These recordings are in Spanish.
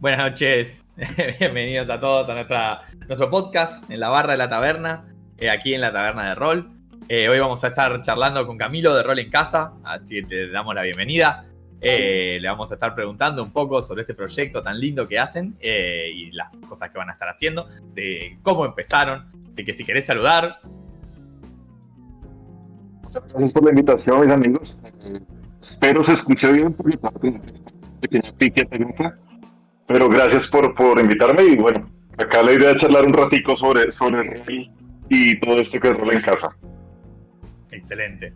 Buenas noches, bienvenidos a todos a nuestro podcast en la barra de la taberna, eh, aquí en la taberna de rol. Eh, hoy vamos a estar charlando con Camilo de Rol en Casa, así que te damos la bienvenida. Eh, le vamos a estar preguntando un poco sobre este proyecto tan lindo que hacen y las cosas que van a estar haciendo, de cómo empezaron. Así que si querés saludar. Muchas gracias por la invitación, mis amigos. espero se escuche bien por mi parte. Pique. Pero gracias por, por invitarme y bueno, acá la idea es charlar un ratico sobre, sobre y todo esto que es rol en casa. Excelente.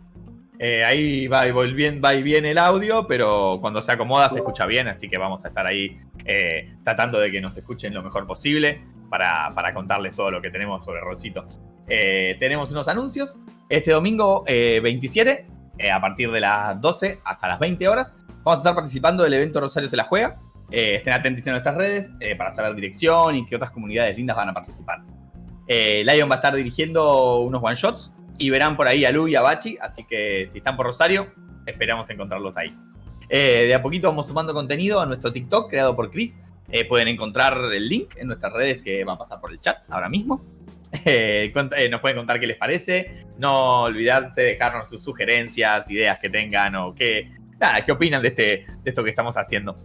Eh, ahí va y, bien, va y viene el audio, pero cuando se acomoda se escucha bien, así que vamos a estar ahí eh, tratando de que nos escuchen lo mejor posible para, para contarles todo lo que tenemos sobre Rolcito. Eh, tenemos unos anuncios. Este domingo 27, a partir de las 12 hasta las 20 horas, vamos a estar participando del evento Rosario se la juega. Estén atentos en nuestras redes para saber dirección y qué otras comunidades lindas van a participar. Lion va a estar dirigiendo unos one shots y verán por ahí a Lu y a Bachi, así que si están por Rosario, esperamos encontrarlos ahí. Eh, de a poquito vamos sumando contenido a nuestro TikTok creado por Chris. Eh, pueden encontrar el link en nuestras redes que va a pasar por el chat ahora mismo. Eh, nos pueden contar qué les parece. No olvidarse de dejarnos sus sugerencias, ideas que tengan o qué, qué opinan de, este, de esto que estamos haciendo.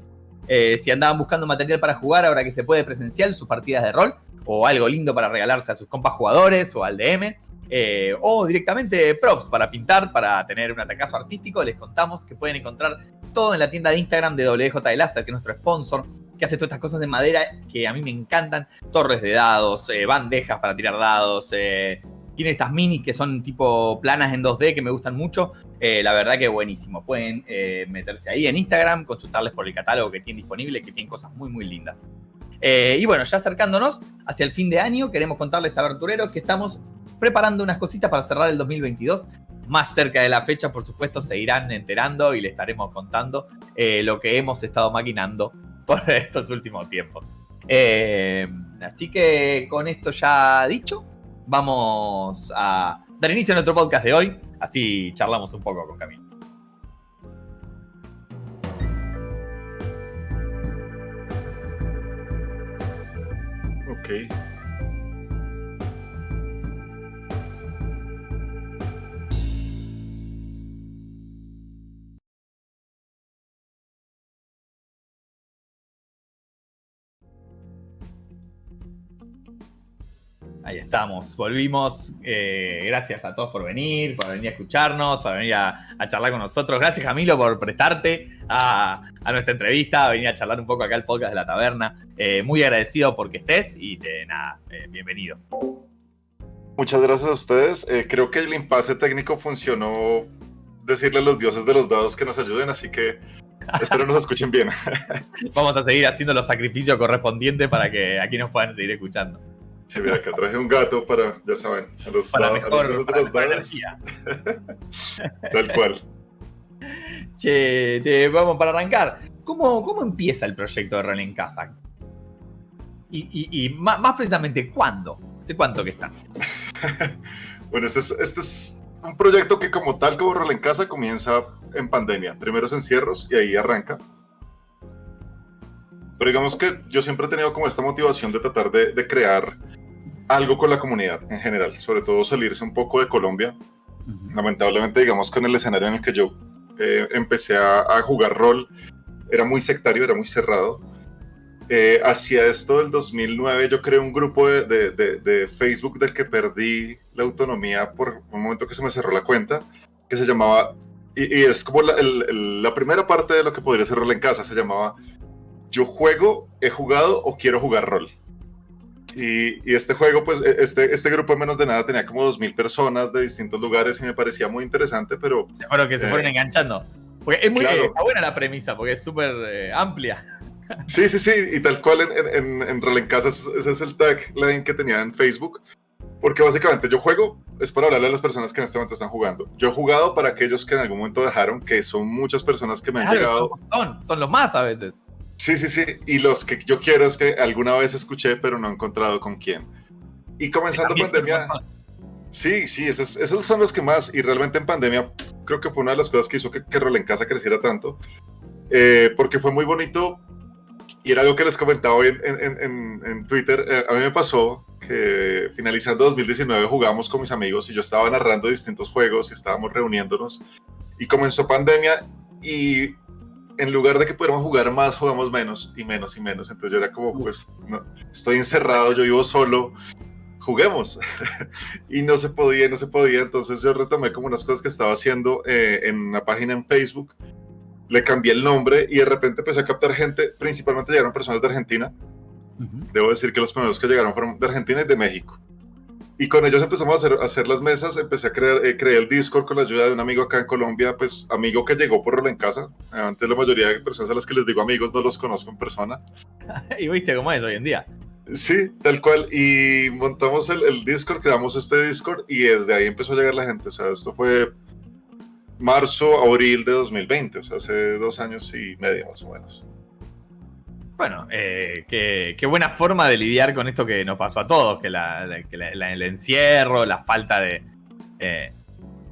Si andaban buscando material para jugar ahora que se puede presencial, sus partidas de rol o algo lindo para regalarse a sus compas jugadores o al DM, eh, o directamente props para pintar, para tener un atacazo artístico, les contamos que pueden encontrar todo en la tienda de Instagram de WJ de que es nuestro sponsor, que hace todas estas cosas de madera que a mí me encantan. Torres de dados, eh, bandejas para tirar dados, eh, tiene estas minis que son tipo planas en 2D que me gustan mucho. la verdad que buenísimo. Pueden meterse ahí en Instagram, consultarles por el catálogo que tienen disponible, que tienen cosas muy, muy lindas. y bueno, ya acercándonos hacia el fin de año, queremos contarles, tabertureros, que estamos preparando unas cositas para cerrar el 2022. Más cerca de la fecha, por supuesto, se irán enterando y le estaremos contando eh, lo que hemos estado maquinando por estos últimos tiempos. Eh, así que con esto ya dicho, vamos a dar inicio a nuestro podcast de hoy. Así charlamos un poco con Camilo. Ok. Ahí estamos, volvimos. Eh, gracias a todos por venir, por venir a escucharnos, por venir a, charlar con nosotros. Gracias, Camilo, por prestarte a, nuestra entrevista, a venir a charlar un poco acá al podcast de la taberna. Eh, muy agradecido porque estés y de nada, eh, bienvenido. Muchas gracias a ustedes. creo que el impasse técnico funcionó decirle a los dioses de los dados que nos ayuden, así que espero nos escuchen bien. Vamos a seguir haciendo los sacrificios correspondientes para que aquí nos puedan seguir escuchando. Sí, mira, acá traje un gato para, ya saben, a los, para mejor, los Tal cual. Che, te, vamos para arrancar. ¿Cómo, ¿Cómo empieza el proyecto de Rol en Casa? Y, y, más, precisamente, ¿cuándo? ¿Hace cuánto que está? bueno, este es, este es un proyecto que como tal, como Rol en Casa, comienza en pandemia. Primeros encierros y ahí arranca. Pero digamos que yo siempre he tenido como esta motivación de tratar de, de crear algo con la comunidad en general, sobre todo salirse un poco de Colombia. Lamentablemente, digamos que en el escenario en el que yo eh, empecé a, jugar rol, era muy sectario, era muy cerrado. Eh, hacia esto del 2009 yo creé un grupo de, de, Facebook del que perdí la autonomía por un momento que se me cerró la cuenta, que se llamaba, y, es como la, la, primera parte de lo que podría ser rol en casa, se llamaba Yo juego, he jugado o quiero jugar rol. Y, este juego, pues, e, este, este grupo de menos de nada tenía como 2.000 personas de distintos lugares y me parecía muy interesante, pero... Seguro que se fueron eh, enganchando. Porque es muy buena la premisa, porque es súper eh, amplia. Sí, sí, sí, y tal cual en, en, en, Casa ese es el tagline que tenía en Facebook, porque básicamente yo juego, es para hablarle a las personas que en este momento están jugando. Yo he jugado para aquellos que en algún momento dejaron, que son muchas personas que me han llegado. Son, son los más a veces. Sí, sí, sí. Y los que yo quiero es que alguna vez escuché, pero no he encontrado con quién. Y comenzando pandemia. Sí, sí, esos, esos, son los que más. Y realmente en pandemia creo que fue una de las cosas que hizo que, que Rol en Casa creciera tanto. Eh, porque fue muy bonito y era algo que les comentaba hoy en, Twitter. Eh, a mí me pasó que finalizando 2019 jugamos con mis amigos y yo estaba narrando distintos juegos y estábamos reuniéndonos. Y comenzó pandemia y en lugar de que pudiéramos jugar más, jugamos menos y menos y menos. Entonces yo era como, pues, no, estoy encerrado, yo vivo solo, juguemos. y no se podía, no se podía. Entonces yo retomé como unas cosas que estaba haciendo eh, en una página en Facebook le cambié el nombre y de repente empecé a captar gente, principalmente llegaron personas de Argentina. Debo decir que los primeros que llegaron fueron de Argentina y de México. Y con ellos empezamos a hacer, hacer las mesas, empecé a crear, eh, creé el Discord con la ayuda de un amigo acá en Colombia, pues amigo que llegó por en casa. Antes la mayoría de personas a las que les digo amigos no los conozco en persona. y viste cómo es hoy en día. Sí, tal cual. Y montamos el, el Discord, creamos este Discord y desde ahí empezó a llegar la gente. O sea, esto fue marzo, abril de 2020, o sea, hace dos años y medio más o menos. Bueno, eh, qué, buena forma de lidiar con esto que nos pasó a todos, que, el encierro, la falta de, eh,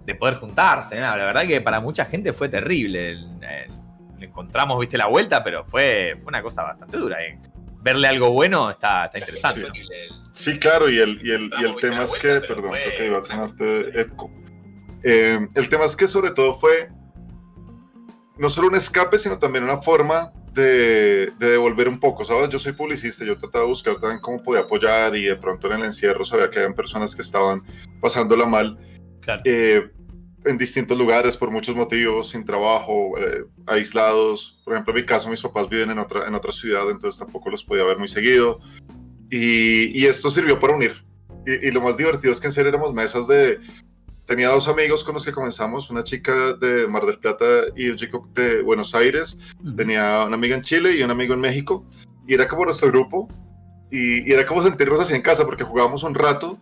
de poder juntarse. la verdad que para mucha gente fue terrible. encontramos, viste, la vuelta, pero fue, fue una cosa bastante dura. Eh. Verle algo bueno está, interesante. Sí, claro, y el, y el, y el tema es que, perdón, creo que iba a hacer este eco eh, el tema es que sobre todo fue no solo un escape, sino también una forma de, devolver un poco, ¿sabes? Yo soy publicista, yo trataba de buscar también cómo podía apoyar y de pronto en el encierro sabía que había personas que estaban pasándola mal eh, en distintos lugares por muchos motivos, sin trabajo, eh, aislados. Por ejemplo, en mi caso, mis papás viven en otra, en otra ciudad, entonces tampoco los podía ver muy seguido. Y, esto sirvió para unir. Y, y, lo más divertido es que en serio éramos mesas de tenía dos amigos con los que comenzamos, una chica de Mar del Plata y un chico de Buenos Aires. Tenía una amiga en Chile y un amigo en México. Y era como nuestro grupo. Y, era como sentirnos así en casa, porque jugábamos un rato,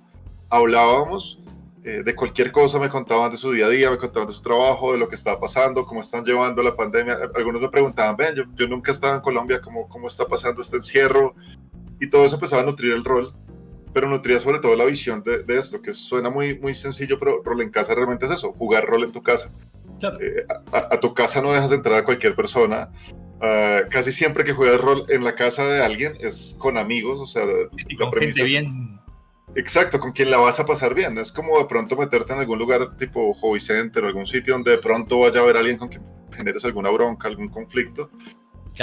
hablábamos eh, de cualquier cosa, me contaban de su día a día, me contaban de su trabajo, de lo que estaba pasando, cómo están llevando la pandemia. Algunos me preguntaban, ven, yo, yo nunca estaba en Colombia, ¿cómo, ¿cómo está pasando este encierro? Y todo eso empezaba a nutrir el rol pero nutría sobre todo la visión de, esto, que suena muy, muy sencillo, pero rol en casa realmente es eso, jugar rol en tu casa. Eh, a, tu casa no dejas entrar a cualquier persona. Ah, casi siempre que juegas rol en la casa de alguien es con amigos, o sea, con gente bien. Exacto, con quien la vas a pasar bien. Es como de pronto meterte en algún lugar tipo hobby center o algún sitio donde de pronto vaya a haber alguien con quien generes alguna bronca, algún conflicto.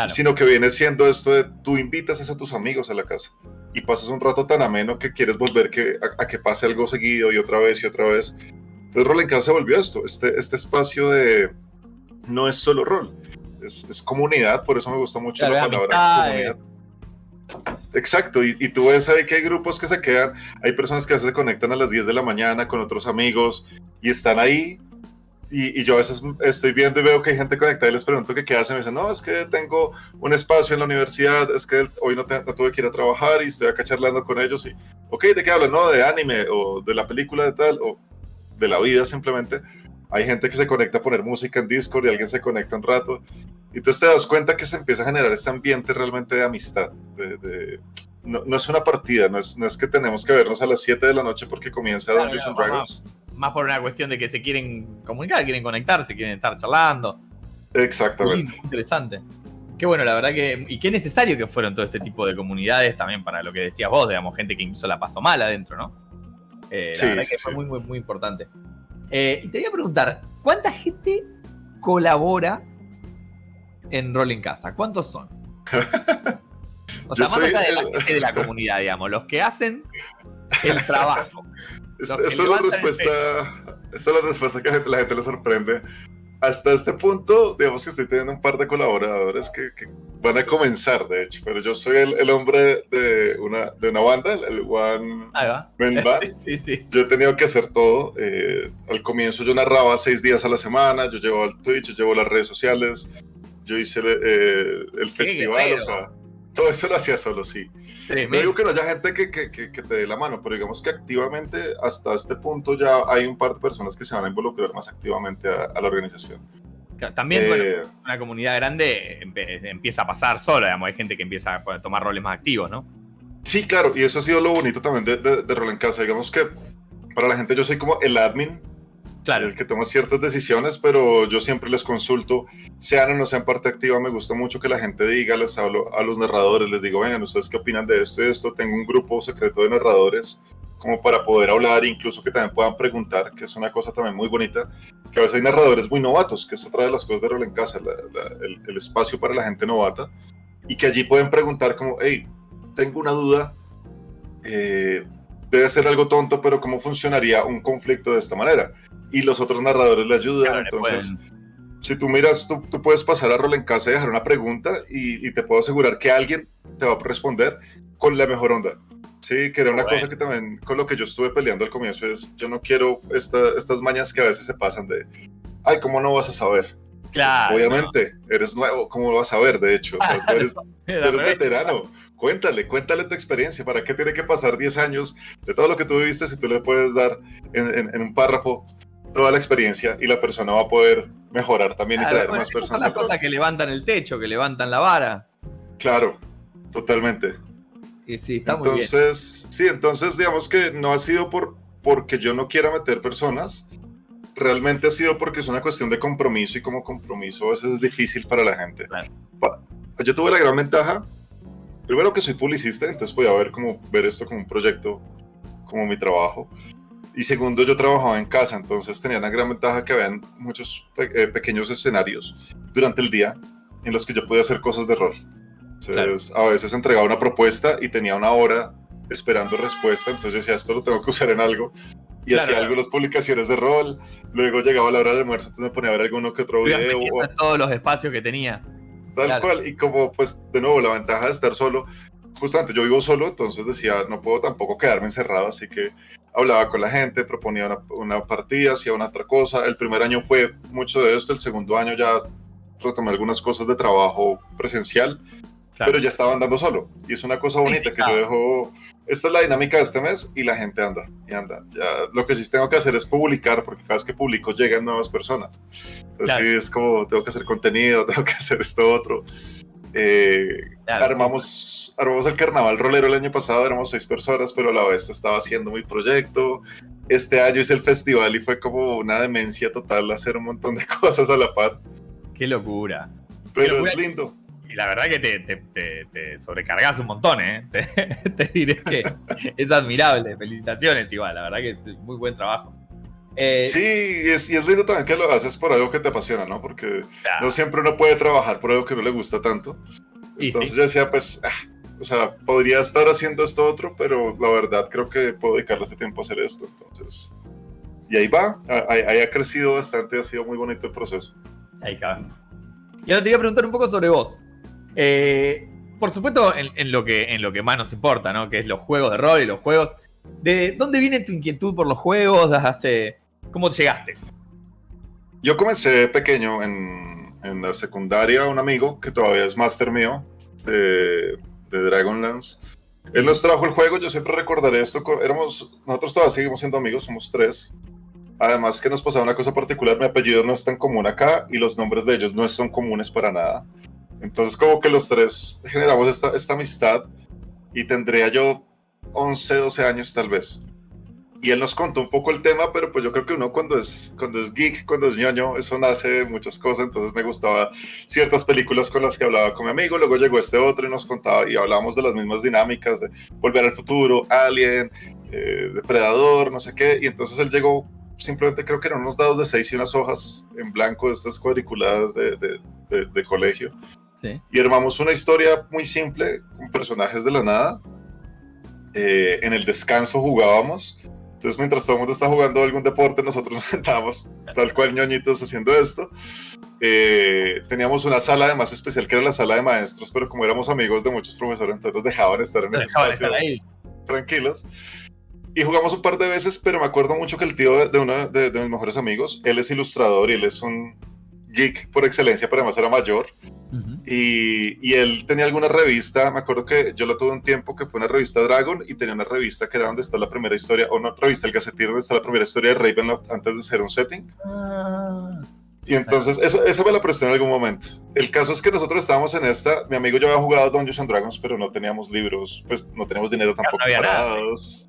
Sino que viene siendo esto de tú invitas a tus amigos a la casa y pasas un rato tan ameno que quieres volver que, a, que pase algo seguido y otra vez y otra vez. Entonces Rol en Casa se volvió esto, este, este espacio de... No es solo rol, es, es comunidad, por eso me gusta mucho la palabra comunidad. Exacto, y, y, tú ves ahí que hay grupos que se quedan, hay personas que se conectan a las 10 de la mañana con otros amigos y están ahí y, yo a veces estoy viendo y veo que hay gente conectada y les pregunto qué hacen. Me dicen, no, es que tengo un espacio en la universidad, es que hoy no, tuve que ir a trabajar y estoy acá charlando con ellos. Y, ok, ¿de qué hablan? No, de anime o de la película de tal o de la vida simplemente. Hay gente que se conecta a poner música en Discord y alguien se conecta un rato. Y entonces te das cuenta que se empieza a generar este ambiente realmente de amistad. De, no, no, es una partida, no es, no es que tenemos que vernos a las 7 de la noche porque comienza Dungeons and Dragons más por una cuestión de que se quieren comunicar, quieren conectarse, quieren estar charlando. Exactamente. Muy interesante. Qué bueno, la verdad que. Y qué necesario que fueron todo este tipo de comunidades también para lo que decías vos, digamos, gente que incluso la pasó mal adentro, ¿no? Eh, la verdad que fue muy, muy, muy importante. Eh, y te voy a preguntar, ¿cuánta gente colabora en Rol en Casa? ¿Cuántos son? O sea, más allá de la gente de la comunidad, digamos, los que hacen el trabajo. Esta, es la respuesta, esta es la respuesta que a la gente le sorprende. Hasta este punto, digamos que estoy teniendo un par de colaboradores que, van a comenzar, de hecho, pero yo soy el, hombre de una, de una banda, el One Man Band. sí, sí. Yo he tenido que hacer todo. Eh, al comienzo yo narraba seis días a la semana, yo llevo el Twitch, yo llevo las redes sociales, yo hice eh, el festival, o sea, todo eso lo hacía solo, sí. No digo que no haya gente que, que, que, te dé la mano, pero digamos que activamente hasta este punto ya hay un par de personas que se van a involucrar más activamente a, la organización. También eh, una comunidad grande empieza a pasar sola, digamos, hay gente que empieza a tomar roles más activos, ¿no? Sí, claro, y eso ha sido lo bonito también de, de, Rol en Casa. Digamos que para la gente yo soy como el admin Claro. El que toma ciertas decisiones, pero yo siempre les consulto, sean o no sean parte activa, me gusta mucho que la gente diga, les hablo a los narradores, les digo, vengan, ¿ustedes qué opinan de esto y esto? Tengo un grupo secreto de narradores como para poder hablar, incluso que también puedan preguntar, que es una cosa también muy bonita, que a veces hay narradores muy novatos, que es otra de las cosas de Rol en Casa, el, espacio para la gente novata, y que allí pueden preguntar como, hey, tengo una duda, eh, debe ser algo tonto, pero ¿cómo funcionaría un conflicto de esta manera? Y los otros narradores le ayudan, entonces... Si tú miras, tú, puedes pasar a Rol en casa y dejar una pregunta y, y te puedo asegurar que alguien te va a responder con la mejor onda Sí, que era una cosa que también con lo que yo estuve peleando al comienzo es, yo no quiero estas mañas que a veces se pasan de, ay, ¿cómo no vas a saber? Claro. Obviamente, eres nuevo, ¿cómo lo vas a ver? De hecho, tú eres, veterano. Cuéntale, cuéntale tu experiencia. ¿Para qué tiene que pasar 10 años de todo lo que tú viviste si tú le puedes dar en, un párrafo toda la experiencia y la persona va a poder mejorar también y traer más personas? Son las cosas que levantan el techo, que levantan la vara. Claro, totalmente sí, está entonces, Sí, entonces digamos que no ha sido por, porque yo no quiera meter personas, realmente ha sido porque es una cuestión de compromiso y como compromiso a veces es difícil para la gente. Yo tuve la gran ventaja, primero que soy publicista, entonces podía ver, como, ver esto como un proyecto, como mi trabajo. Y segundo, yo trabajaba en casa, entonces tenía una gran ventaja que habían muchos eh, pequeños escenarios durante el día en los que yo podía hacer cosas de rol. Entonces, a veces entregaba una propuesta y tenía una hora esperando respuesta, entonces yo decía, esto lo tengo que usar en algo. Y hacía algunas publicaciones de rol, luego llegaba la hora del almuerzo, entonces me ponía a ver alguno que otro video. O... todos los espacios que tenía. Tal cual, y como pues de nuevo la ventaja de estar solo, justamente yo vivo solo, entonces decía, no puedo tampoco quedarme encerrado, así que hablaba con la gente, proponía una, una partida, hacía una otra cosa. El primer año fue mucho de esto, el segundo año ya retomé algunas cosas de trabajo presencial pero ya estaba andando solo. Y es una cosa bonita que yo dejo, esta es la dinámica de este mes y la gente anda y anda. Ya, lo que sí tengo que hacer es publicar, porque cada vez que publico llegan nuevas personas. Entonces sí, es como, tengo que hacer contenido, tengo que hacer esto otro. Eh, armamos, armamos el carnaval rolero el año pasado, éramos seis personas, pero a la vez estaba haciendo mi proyecto. Este año hice el festival y fue como una demencia total hacer un montón de cosas a la par. Qué locura. Pero es lindo y la verdad que te, te, sobrecargas un montón, ¿eh? Te, diré que es admirable. Felicitaciones, igual, la verdad que es muy buen trabajo. Eh, sí, y es, y es, lindo también que lo haces por algo que te apasiona, ¿no? Porque no siempre uno puede trabajar por algo que no le gusta tanto. Entonces yo decía, pues, ah, o sea, podría estar haciendo esto otro, pero la verdad creo que puedo dedicarle ese tiempo a hacer esto. Entonces, y ahí va, ahí, ahí ha crecido bastante, ha sido muy bonito el proceso. Ahí cabe. Y ahora te iba a preguntar un poco sobre vos. Eh, por supuesto, en, lo que, en lo que más nos importa, ¿no? Que es los juegos de rol y los juegos. ¿De dónde viene tu inquietud por los juegos? Hace, ¿Cómo llegaste? Yo comencé pequeño en, en, la secundaria, un amigo que todavía es máster mío de, de Dragonlance. Él nos trajo el juego, yo siempre recordaré esto. Éramos, nosotros todavía seguimos siendo amigos, somos tres. Además que nos pasaba una cosa particular, mi apellido no es tan común acá y los nombres de ellos no son comunes para nada. Entonces como que los tres generamos esta, esta amistad y tendría yo 11, 12 años tal vez. Y él nos contó un poco el tema, pero pues yo creo que uno cuando es, cuando es geek, cuando es ñoño, eso nace de muchas cosas, entonces me gustaba ciertas películas con las que hablaba con mi amigo, luego llegó este otro y nos contaba y hablábamos de las mismas dinámicas, de Volver al Futuro, Alien, eh, Depredador, no sé qué, y entonces él llegó, simplemente creo que eran unos dados de seis y unas hojas en blanco de estas cuadriculadas de, de, de colegio, y armamos una historia muy simple, con personajes de la nada. Eh, en el descanso jugábamos. Entonces, mientras todo el mundo está jugando algún deporte, nosotros nos sentábamos tal cual ñoñitos haciendo esto. Eh, teníamos una sala además especial que era la sala de maestros, pero como éramos amigos de muchos profesores, entonces nos dejaban estar en ese espacio tranquilos. Y jugamos un par de veces, pero me acuerdo mucho que el tío de, uno de, de, mis mejores amigos, él es ilustrador y él es un geek por excelencia, pero además era mayor y, él tenía alguna revista, me acuerdo que yo lo tuve un tiempo que fue una revista Dragon y tenía una revista que era donde está la primera historia, o una revista El Gacetir, donde está la primera historia de Ravenloft antes de ser un setting. Ah. Y entonces, eso, eso, me lo prestó en algún momento. El caso es que nosotros estábamos en esta, mi amigo yo había jugado Dungeons and Dragons, pero no teníamos libros, pues no teníamos dinero tampoco no parados.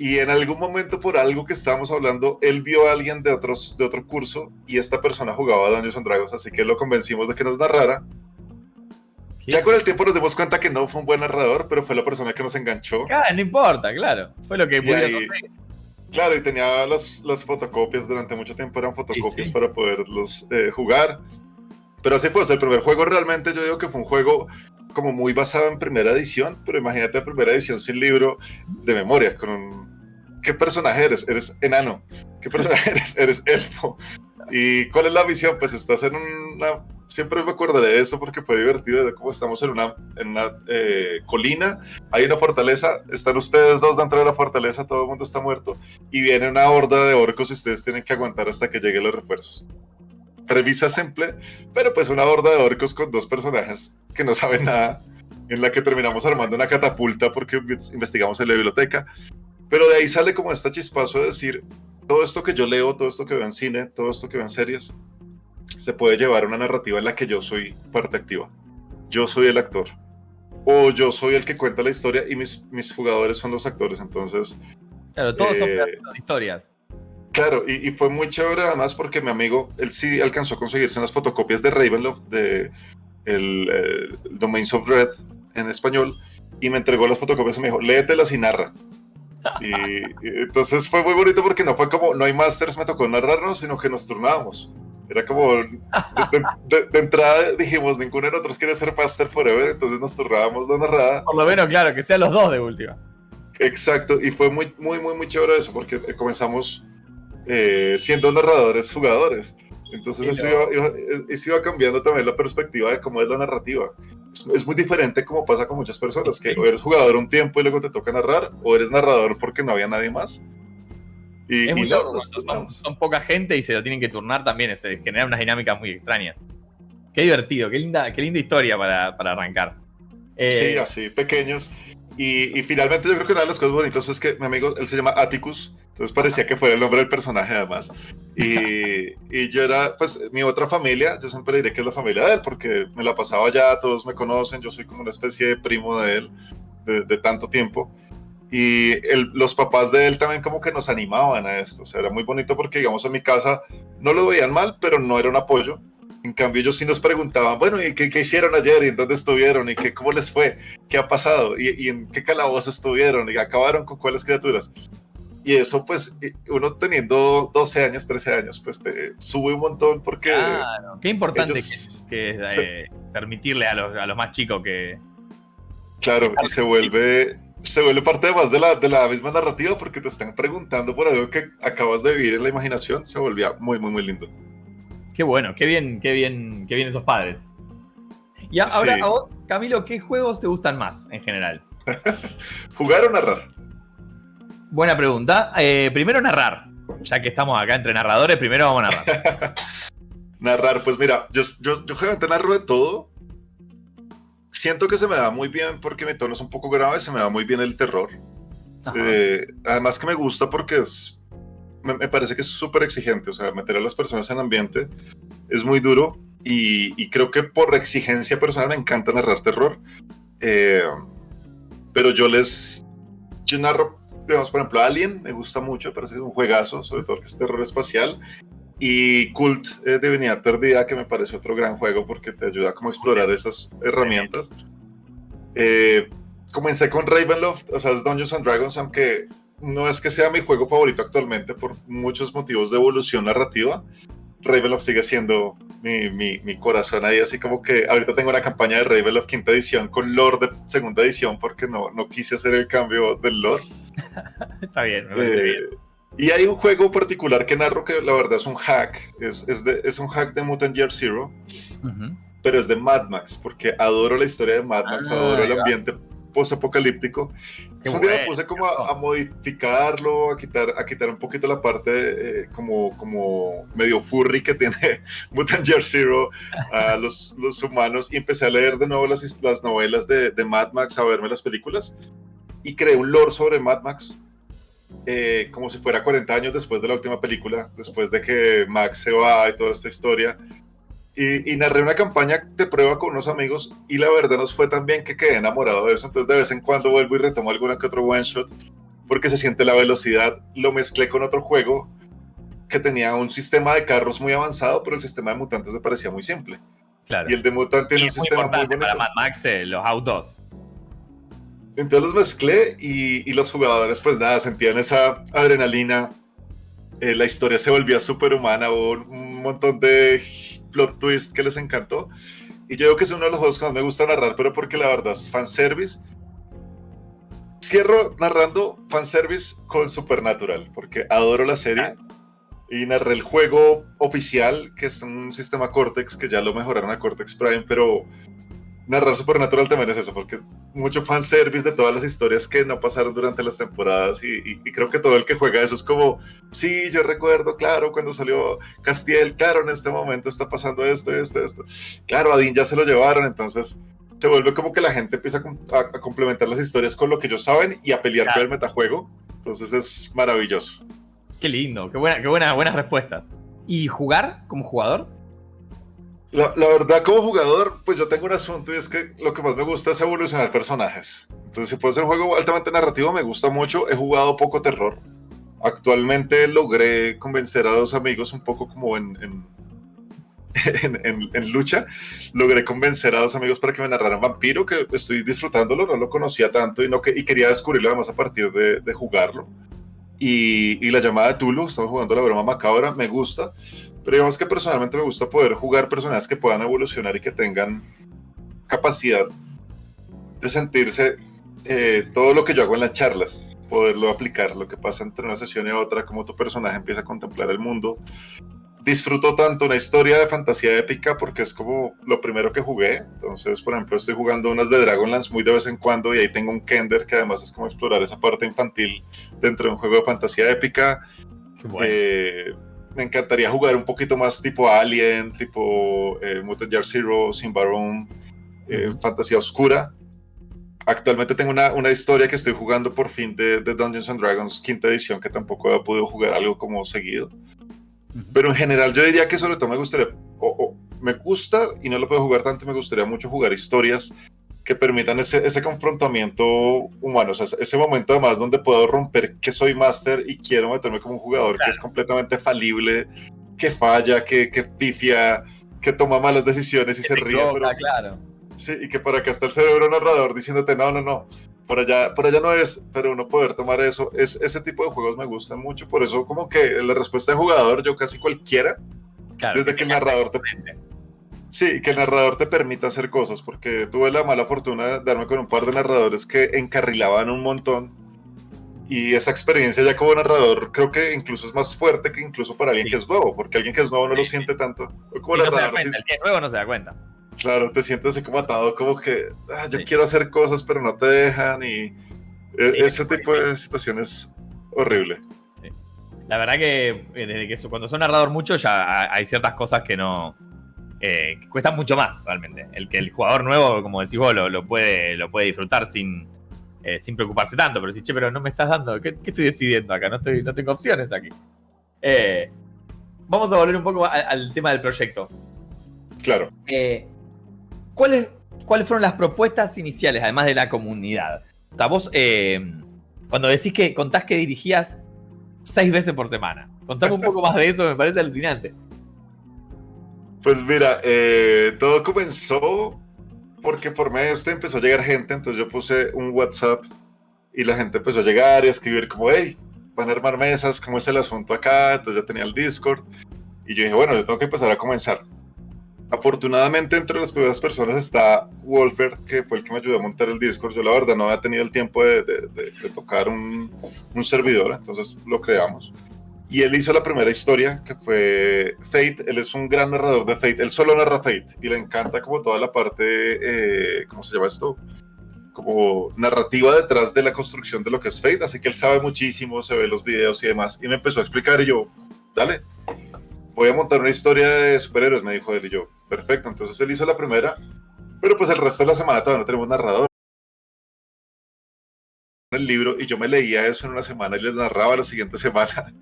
Y en algún momento por algo que estábamos hablando, él vio a alguien de, otros, de otro curso y esta persona jugaba a Dungeons and Dragons, así que lo convencimos de que nos narrara. Ya con el tiempo nos dimos cuenta que no fue un buen narrador, pero fue la persona que nos enganchó. Ah, no importa, claro. Fue lo que pudimos Claro, y tenía las, las, fotocopias durante mucho tiempo, eran fotocopias para poderlos eh, jugar. Pero así fue, el primer juego realmente yo digo que fue un juego como muy basado en primera edición, pero imagínate primera edición sin libro de memoria, con un ¿qué personaje eres? Eres enano. ¿Qué personaje eres? Eres elfo. ¿Y cuál es la misión? Pues estás en una... Siempre me acordaré de eso porque fue divertido, de cómo estamos en una, en una eh, colina, hay una fortaleza, están ustedes dos dentro de la fortaleza, todo el mundo está muerto, y viene una horda de orcos y ustedes tienen que aguantar hasta que lleguen los refuerzos. Premisa simple, pero pues una horda de orcos con dos personajes que no saben nada, en la que terminamos armando una catapulta porque investigamos en la biblioteca pero de ahí sale como esta chispazo de decir, todo esto que yo leo, todo esto que veo en cine, todo esto que veo en series, se puede llevar a una narrativa en la que yo soy parte activa. Yo soy el actor. O yo soy el que cuenta la historia y mis, mis jugadores son los actores. Entonces... Claro, todos son eh, historias. Claro, y, fue muy chévere además porque mi amigo, él sí alcanzó a conseguirse unas fotocopias de Ravenloft, de el, eh, Domains of Red en español, y me entregó las fotocopias y me dijo, léetelas y narra. Y, entonces fue muy bonito porque no fue como, no hay masters, me tocó narrarnos, sino que nos turnábamos. Era como, de, entrada dijimos, ninguno de nosotros quiere ser master forever, entonces nos turnábamos la narrada. Por lo menos, claro, que sean los dos de última. Exacto, y fue muy, muy, muy, muy chévere eso, porque comenzamos eh, siendo narradores jugadores. Entonces eso, iba, eso iba cambiando también la perspectiva de cómo es la narrativa es, muy diferente como pasa con muchas personas, que o eres jugador un tiempo y luego te toca narrar, o eres narrador porque no había nadie más. Y, son, poca gente y se lo tienen que turnar también, se genera unas dinámicas muy extrañas. Qué divertido, qué linda, qué linda historia para, para arrancar. sí, eh, así, pequeños. Y, y, finalmente yo creo que una de las cosas bonitas es que mi amigo, él se llama Atticus, entonces parecía que fuera el nombre del personaje además. Y, y, yo era, pues, mi otra familia, yo siempre diré que es la familia de él, porque me la pasaba allá, todos me conocen, yo soy como una especie de primo de él de, tanto tiempo. Y los papás de él también como que nos animaban a esto, o sea, era muy bonito porque, digamos, en mi casa no lo veían mal, pero no era un apoyo. En cambio, ellos sí nos preguntaban, bueno, ¿y qué, qué hicieron ayer? ¿Y en dónde estuvieron? ¿Y qué, cómo les fue? ¿Qué ha pasado? ¿Y, ¿Y, en qué calabozo estuvieron? ¿Y acabaron con cuáles criaturas? Y eso, pues, uno teniendo 12 años, 13 años, pues te sube un montón porque... Claro, qué importante que, es eh, permitirle a los, a los más chicos que... Claro, y se vuelve, se vuelve parte más de la, de la misma narrativa porque te están preguntando por algo que acabas de vivir en la imaginación, se volvía muy, muy, muy lindo. Qué bueno, qué bien, qué bien, qué bien esos padres. Y ahora, a vos, Camilo, ¿qué juegos te gustan más en general? ¿Jugar o narrar? Buena pregunta. Eh, primero narrar. Ya que estamos acá entre narradores, primero vamos a narrar. narrar, pues mira, yo, yo, yo generalmente narro de todo. Siento que se me da muy bien porque mi tono es un poco grave, se me da muy bien el terror. Eh, además que me gusta porque es, me, parece que es súper exigente, o sea, meter a las personas en ambiente es muy duro y, y creo que por exigencia personal me encanta narrar terror. Eh, pero yo les, yo narro digamos, por ejemplo, Alien me gusta mucho, parece que es un juegazo, sobre todo que es terror espacial. Y Cult eh, Divinidad Perdida, que me parece otro gran juego porque te ayuda como a explorar esas herramientas. Eh, comencé con Ravenloft, o sea, es Dungeons and Dragons, aunque no es que sea mi juego favorito actualmente por muchos motivos de evolución narrativa. Ravenloft sigue siendo mi, mi, mi, corazón ahí, así como que ahorita tengo una campaña de Ravenloft quinta edición con lore de segunda edición porque no, no quise hacer el cambio del lore. Está bien, me eh, bien. Y hay un juego particular que narro que la verdad es un hack, es, es, de, es un hack de Mutant Year Zero, pero es de Mad Max, porque adoro la historia de Mad Max, ah, adoro el ambiente post-apocalíptico. Un día me puse como a, modificarlo, a quitar, a quitar un poquito la parte eh, como, como medio furry que tiene Mutant Year Zero a los, los, humanos y empecé a leer de nuevo las, las novelas de, de Mad Max, a verme las películas y creé un lore sobre Mad Max, eh, como si fuera 40 años después de la última película, después de que Max se va y toda esta historia. Y, narré una campaña de prueba con unos amigos y la verdad nos fue tan bien que quedé enamorado de eso. Entonces de vez en cuando vuelvo y retomo alguna que otro one shot. porque se siente la velocidad. Lo mezclé con otro juego que tenía un sistema de carros muy avanzado, pero el sistema de mutantes me parecía muy simple. Claro. Y el de mutantes tiene un sistema muy bonito. Para Mad Max, eh, los autos. Entonces los mezclé y, los jugadores, pues nada, sentían esa adrenalina. Eh, la historia se volvía súper humana, hubo un montón de plot twist que les encantó. Y yo creo que es uno de los juegos que más me gusta narrar, pero porque la verdad es fanservice. Cierro narrando fanservice con Supernatural, porque adoro la serie. Y narré el juego oficial, que es un sistema Cortex, que ya lo mejoraron a Cortex Prime, pero narrar Supernatural también es eso, porque mucho fanservice de todas las historias que no pasaron durante las temporadas y, creo que todo el que juega eso es como, sí, yo recuerdo, claro, cuando salió Castiel, claro, en este momento está pasando esto, esto, esto. Claro, a Dean ya se lo llevaron, entonces se vuelve como que la gente empieza a, complementar las historias con lo que ellos saben y a pelear con el metajuego, entonces es maravilloso. Qué lindo, qué, buena, qué buena, buenas respuestas. ¿Y jugar como jugador? La, verdad, como jugador, pues yo tengo un asunto y es que lo que más me gusta es evolucionar personajes. Entonces, si puede ser un juego altamente narrativo, me gusta mucho. He jugado poco terror. Actualmente logré convencer a dos amigos un poco como en, en, lucha. Logré convencer a dos amigos para que me narraran Vampiro, que estoy disfrutándolo, no lo conocía tanto y, no que, y quería descubrirlo además a partir de, de jugarlo. Y, y, la llamada de Tulu, estamos jugando la broma macabra, me gusta. Pero digamos que personalmente me gusta poder jugar personajes que puedan evolucionar y que tengan capacidad de sentirse eh, todo lo que yo hago en las charlas, poderlo aplicar, lo que pasa entre una sesión y otra, cómo tu personaje empieza a contemplar el mundo. Disfruto tanto una historia de fantasía épica porque es como lo primero que jugué. Entonces, por ejemplo, estoy jugando unas de Dragonlance muy de vez en cuando y ahí tengo un Kender que además es como explorar esa parte infantil dentro de un juego de fantasía épica. Eh, me encantaría jugar un poquito más tipo Alien, tipo eh, Mutant Year Zero, Sin Baron, eh, fantasía oscura. Actualmente tengo una, una, historia que estoy jugando por fin de, de, Dungeons and Dragons quinta edición, que tampoco he podido jugar algo como seguido. Pero en general yo diría que sobre todo me gustaría, o, me gusta y no lo puedo jugar tanto, me gustaría mucho jugar historias que permitan ese, ese confrontamiento humano, o sea, ese momento además donde puedo romper que soy máster y quiero meterme como un jugador que es completamente falible, que falla, que, que pifia, que toma malas decisiones y se ríe. pero, claro. Sí, y que por acá está el cerebro narrador diciéndote, no, no, no, por allá, por allá no es, pero uno poder tomar eso, es, ese tipo de juegos me gustan mucho, por eso como que la respuesta de jugador, yo casi cualquiera, desde que, el narrador te... Sí, que el narrador te permita hacer cosas, porque tuve la mala fortuna de darme con un par de narradores que encarrilaban un montón. Y esa experiencia ya como narrador creo que incluso es más fuerte que incluso para alguien que es nuevo, porque alguien que es nuevo no lo siente tanto. Como no se da cuenta, el que es nuevo no se da cuenta. Claro, te sientes así como atado, como que ah, yo quiero hacer cosas pero no te dejan y e, ese tipo de situaciones horrible. La verdad que eh, desde que cuando son narrador mucho ya hay ciertas cosas que no, eh, cuesta mucho más realmente. El que el jugador nuevo, como decís vos, lo, puede, lo puede disfrutar sin, eh, sin preocuparse tanto. Pero si, che, pero no me estás dando, ¿qué, estoy decidiendo acá? No, estoy, no tengo opciones aquí. Eh, vamos a volver un poco al, tema del proyecto. Claro. ¿cuáles, ¿Cuáles fueron las propuestas iniciales, además de la comunidad? O vos, cuando decís que contás que dirigías seis veces por semana, contame un poco más de eso, me parece alucinante. Pues mira, eh, todo comenzó porque por medio de esto empezó a llegar gente, entonces yo puse un WhatsApp y la gente empezó a llegar y a escribir como, hey, van a armar mesas, ¿cómo es el asunto acá? Entonces ya tenía el Discord y yo dije, bueno, yo tengo que empezar a comenzar. Afortunadamente entre las primeras personas está Wolfer, que fue el que me ayudó a montar el Discord. Yo la verdad no había tenido el tiempo de, tocar un, un servidor, entonces lo creamos. Y él hizo la primera historia, que fue Fate. Él es un gran narrador de Fate. Él solo narra Fate y le encanta como toda la parte, eh, ¿cómo se llama esto? Como narrativa detrás de la construcción de lo que es Fate. Así que él sabe muchísimo, se ve los videos y demás. Y me empezó a explicar y yo, dale, voy a montar una historia de superhéroes, me dijo él y yo, perfecto. Entonces él hizo la primera, pero pues el resto de la semana todavía no tenemos narrador el libro y yo me leía eso en una semana y les narraba la siguiente semana.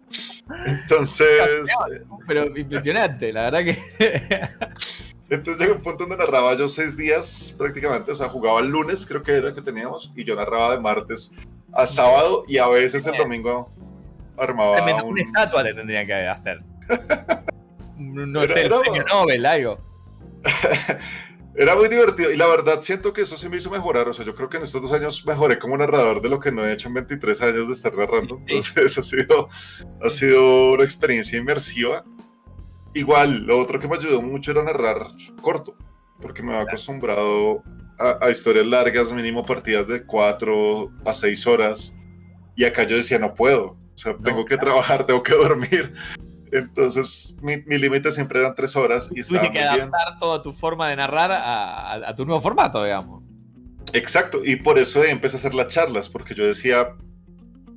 Entonces... Pero impresionante, la verdad que... Entonces llegó un punto donde narraba yo seis días prácticamente, o sea, jugaba el lunes, creo que era que teníamos, y yo narraba de martes a sábado y a veces el domingo armaba un... Una estatua le tendría que hacer. no sé, el premio Nobel, algo. Era muy divertido y la verdad siento que eso sí me hizo mejorar. O sea, yo creo que en estos dos años mejoré como narrador de lo que no he hecho en 23 años de estar narrando. Entonces ha sido, ha sido una experiencia inmersiva. Igual, lo otro que me ayudó mucho era narrar corto, porque me había acostumbrado a, historias largas, mínimo partidas de 4 a 6 horas. Y acá yo decía, no puedo. O sea, tengo que trabajar, tengo que dormir. Entonces, mi, límite siempre eran tres horas. Y Tuviste que adaptar toda tu forma de narrar a, tu nuevo formato, digamos. Exacto, y por eso empecé a hacer las charlas, porque yo decía,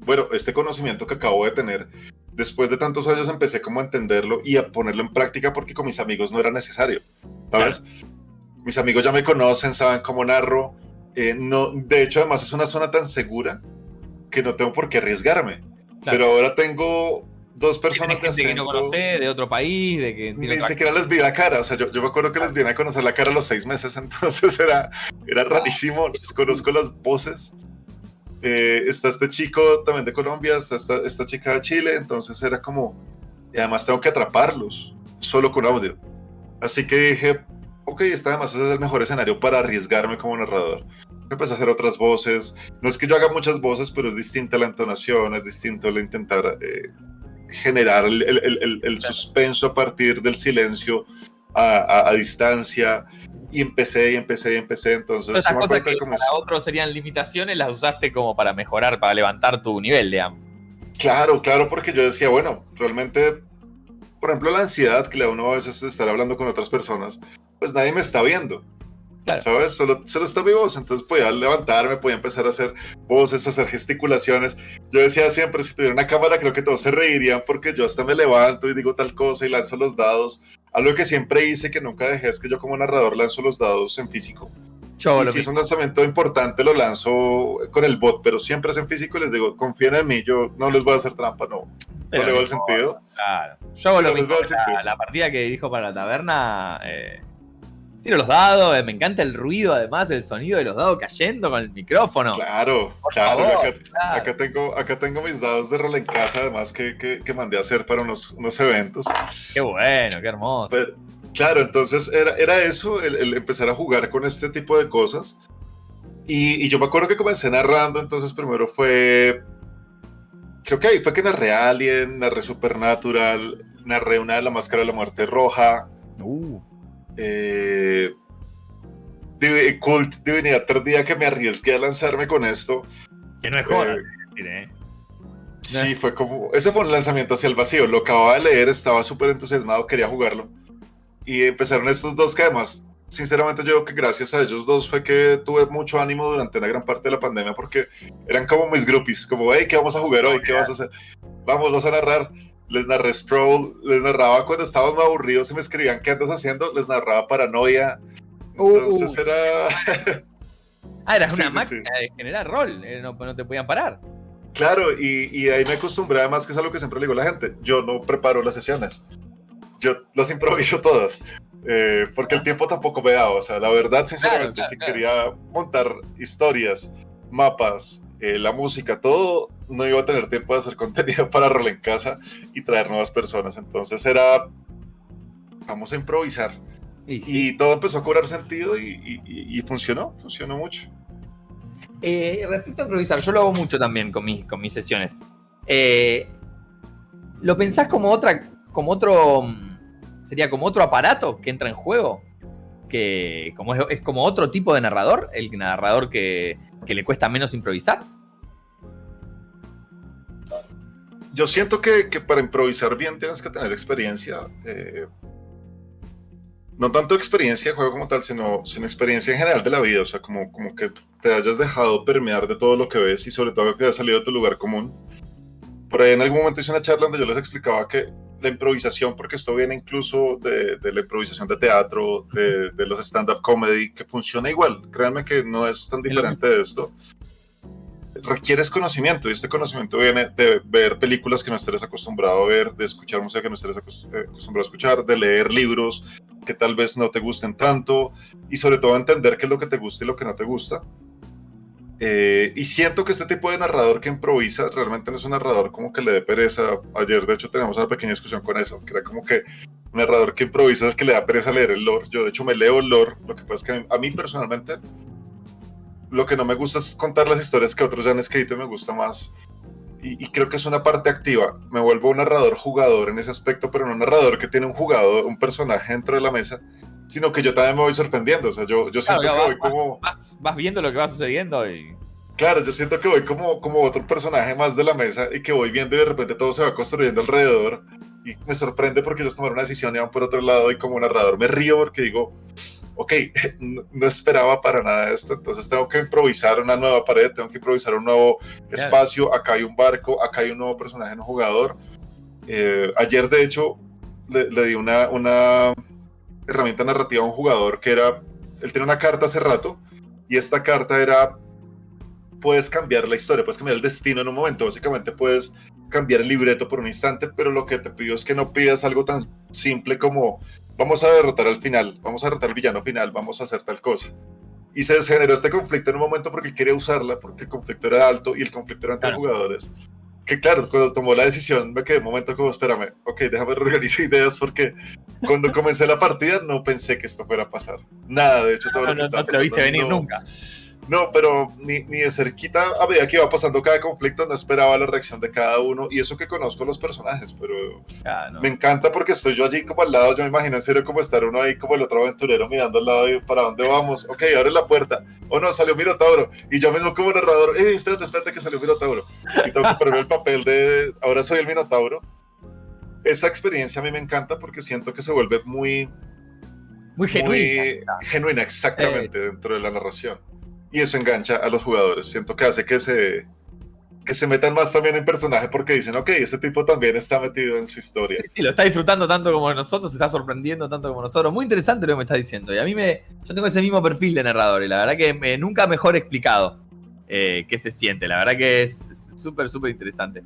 bueno, este conocimiento que acabo de tener, después de tantos años empecé como a entenderlo y a ponerlo en práctica porque con mis amigos no era necesario, ¿sabes? Mis amigos ya me conocen, saben cómo narro. Eh, no, de hecho, además es una zona tan segura que no tengo por qué arriesgarme. Pero ahora tengo dos personas de que no conoce, de otro país, de que ni siquiera les vi la cara, o sea, yo, yo me acuerdo que les vine a conocer la cara a los seis meses, entonces era, era rarísimo, les conozco las voces. Eh, está este chico también de Colombia, está esta, esta chica de Chile, entonces era como, y además tengo que atraparlos, solo con audio. Así que dije, ok, está además es el mejor escenario para arriesgarme como narrador. Empecé a hacer otras voces. No es que yo haga muchas voces, pero es distinta la entonación, es distinto el intentar eh, generar el, suspenso a partir del silencio a, distancia. Y empecé y empecé y empecé. Entonces, esas cosas que para otros serían limitaciones, las usaste como para mejorar, para levantar tu nivel, digamos. Claro, claro, porque yo decía, bueno, realmente, por ejemplo, la ansiedad que le da uno a veces de estar hablando con otras personas, pues nadie me está viendo. ¿Sabes? Solo, solo está mi voz. Entonces podía levantarme, podía empezar a hacer voces, a hacer gesticulaciones. Yo decía siempre, si tuviera una cámara, creo que todos se reirían porque yo hasta me levanto y digo tal cosa y lanzo los dados. Algo que siempre hice, que nunca dejé, es que yo como narrador lanzo los dados en físico. y si es un lanzamiento importante, lo lanzo con el bot, pero siempre es en físico y les digo, confíen en mí, yo no les voy a hacer trampa, no. no le veo el sentido. Claro. Yo lo mismo, la, la, partida que dijo para la taberna, eh, Tiro los dados, eh, me encanta el ruido, además, el sonido de los dados cayendo con el micrófono. Claro, claro, acá, tengo, acá tengo mis dados de rol en casa, además, que, que, mandé a hacer para unos, unos eventos. Qué bueno, qué hermoso. claro, entonces era, era eso, el, empezar a jugar con este tipo de cosas. Y, y, yo me acuerdo que comencé narrando, entonces primero fue. Creo que ahí fue que narré Alien, narré Supernatural, narré una de la Máscara de la Muerte Roja. Uh eh, Cult Divinidad Perdida que me arriesgué a lanzarme con esto. Que no es joda, eh, ¿eh? Sí, fue como. Ese fue un lanzamiento hacia el vacío. Lo acababa de leer, estaba súper entusiasmado, quería jugarlo. Y empezaron estos dos que además, sinceramente, yo creo que gracias a ellos dos fue que tuve mucho ánimo durante una gran parte de la pandemia porque eran como mis groupies, como, hey, ¿qué vamos a jugar hoy? ¿Qué vas a hacer? Vamos, vas a narrar les narré Sproul, les narraba cuando estábamos aburridos y me escribían qué andas haciendo, les narraba Paranoia. Uh, Entonces uh. era... ah, eras una máquina de generar rol, eh, no, te podían parar. Claro, y, ahí me acostumbré además que es algo que siempre le digo a la gente, yo no preparo las sesiones, yo las improviso todas, eh, porque el tiempo tampoco me da, o sea, la verdad, sinceramente, si quería montar historias, mapas, eh, la música, todo, no iba a tener tiempo de hacer contenido para rol en casa y traer nuevas personas. Entonces era, vamos a improvisar. Y, todo empezó a cobrar sentido y, funcionó, funcionó mucho. Eh, respecto a improvisar, yo lo hago mucho también con, mis, con mis sesiones. Eh, ¿Lo pensás como otra, como otro, sería como otro aparato que entra en juego? Que como es, como otro tipo de narrador, el narrador que, que le cuesta menos improvisar. yo siento que, para improvisar bien tienes que tener experiencia. Eh, no tanto experiencia de juego como tal, sino, sino experiencia en general de la vida. O sea, como, como que te hayas dejado permear de todo lo que ves y sobre todo que te hayas salido de tu lugar común. Por ahí en algún momento hice una charla donde yo les explicaba que la improvisación, porque esto viene incluso de, la improvisación de teatro, de, de los stand-up comedy, que funciona igual. Créanme que no es tan diferente de esto requieres conocimiento y este conocimiento viene de ver películas que no estés acostumbrado a ver, de escuchar música que no estés eh, acostumbrado a escuchar, de leer libros que tal vez no te gusten tanto y sobre todo entender qué es lo que te gusta y lo que no te gusta. Eh, y siento que este tipo de narrador que improvisa realmente no es un narrador como que le dé pereza. Ayer, de hecho, teníamos una pequeña discusión con eso, que era como que narrador que improvisa es que le da pereza leer el lore. Yo, de hecho, me leo el lore. Lo que pasa es que a mí, personalmente, lo que no me gusta es contar las historias que otros ya han escrito y me gusta más. Y, y, creo que es una parte activa. Me vuelvo un narrador jugador en ese aspecto, pero no un narrador que tiene un jugador, un personaje dentro de la mesa sino que yo también me voy sorprendiendo. O sea, yo, yo siento que voy como. Vas, vas, viendo lo que va sucediendo y. Claro, yo siento que voy como, como otro personaje más de la mesa y que voy viendo y de repente todo se va construyendo alrededor. Y me sorprende porque ellos tomaron una decisión y van por otro lado y como narrador me río porque digo, ok, no, esperaba para nada esto, entonces tengo que improvisar una nueva pared, tengo que improvisar un nuevo espacio, acá hay un barco, acá hay un nuevo personaje no jugador. Eh, ayer, de hecho, le, le di una, una herramienta narrativa a un jugador que era, él tiene una carta hace rato y esta carta era, puedes cambiar la historia, puedes cambiar el destino en un momento, básicamente puedes cambiar el libreto por un instante, pero lo que te pido es que no pidas algo tan simple como vamos a derrotar al final, vamos a derrotar al villano final, vamos a hacer tal cosa. Y se generó este conflicto en un momento porque quería usarla, porque el conflicto era alto y el conflicto era entre jugadores que claro, cuando tomó la decisión me quedé un momento como, espérame, ok, déjame reorganizar ideas porque cuando comencé la partida no pensé que esto fuera a pasar. Nada, de hecho, todo no, lo que no, te lo viste venir nunca. No, pero ni, ni, de cerquita, a medida que iba pasando cada conflicto, no esperaba la reacción de cada uno. Y eso que conozco los personajes, pero ah, me encanta porque estoy yo allí como al lado. Yo me imagino en serio como estar uno ahí como el otro aventurero mirando al lado y para dónde vamos. Ok, abre la puerta. O oh, no, salió Minotauro. Y yo mismo como narrador, eh, espérate, espérate que salió Minotauro. Y tengo que ponerme el papel de ahora soy el Minotauro. Esa experiencia a mí me encanta porque siento que se vuelve muy. Muy genuina. Muy genuina, exactamente, eh. dentro de la narración y eso engancha a los jugadores. Siento que hace que se, que se metan más también en personaje porque dicen, ok, este tipo también está metido en su historia. Sí, sí, lo está disfrutando tanto como nosotros, se está sorprendiendo tanto como nosotros. Muy interesante lo que me está diciendo. Y a mí me. Yo tengo ese mismo perfil de narrador y la verdad que me, nunca mejor explicado eh, qué se siente. La verdad que es súper, súper interesante.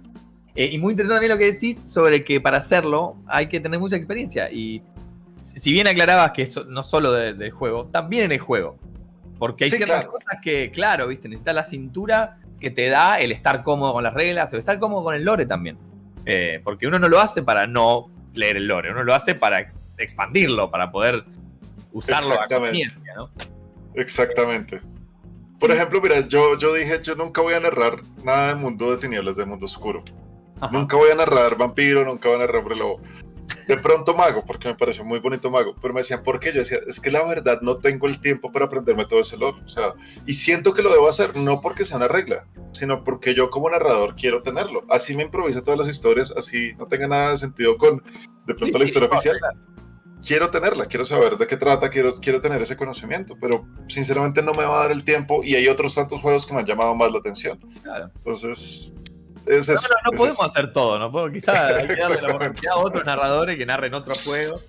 Eh, y muy interesante también lo que decís sobre que para hacerlo hay que tener mucha experiencia. Y si bien aclarabas que eso no solo del juego, también en el juego. Porque hay ciertas cosas que, claro, viste, necesitas la cintura que te da el estar cómodo con las reglas, el estar cómodo con el lore también. Eh, porque uno no lo hace para no leer el lore, uno lo hace para expandirlo, para poder usarlo a conveniencia, ¿no? Exactamente. Por ejemplo, mira, yo, yo dije, yo nunca voy a narrar nada de mundo de tinieblas, de mundo oscuro. Nunca voy a narrar vampiro, nunca voy a narrar hombre lobo de pronto Mago, porque me pareció muy bonito Mago, pero me decían, ¿por qué? Yo decía, es que la verdad no tengo el tiempo para aprenderme todo ese lore, o sea, y siento que lo debo hacer, no porque sea una regla, sino porque yo como narrador quiero tenerlo. Así me improviso todas las historias, así no tenga nada de sentido con, de pronto, la historia oficial. Quiero tenerla, quiero saber de qué trata, quiero, quiero tener ese conocimiento, pero sinceramente no me va a dar el tiempo y hay otros tantos juegos que me han llamado más la atención. Claro. Entonces, no, no, podemos hacer todo, ¿no? Puedo, quizá hay que darle la oportunidad a otros narradores que narren otro juego.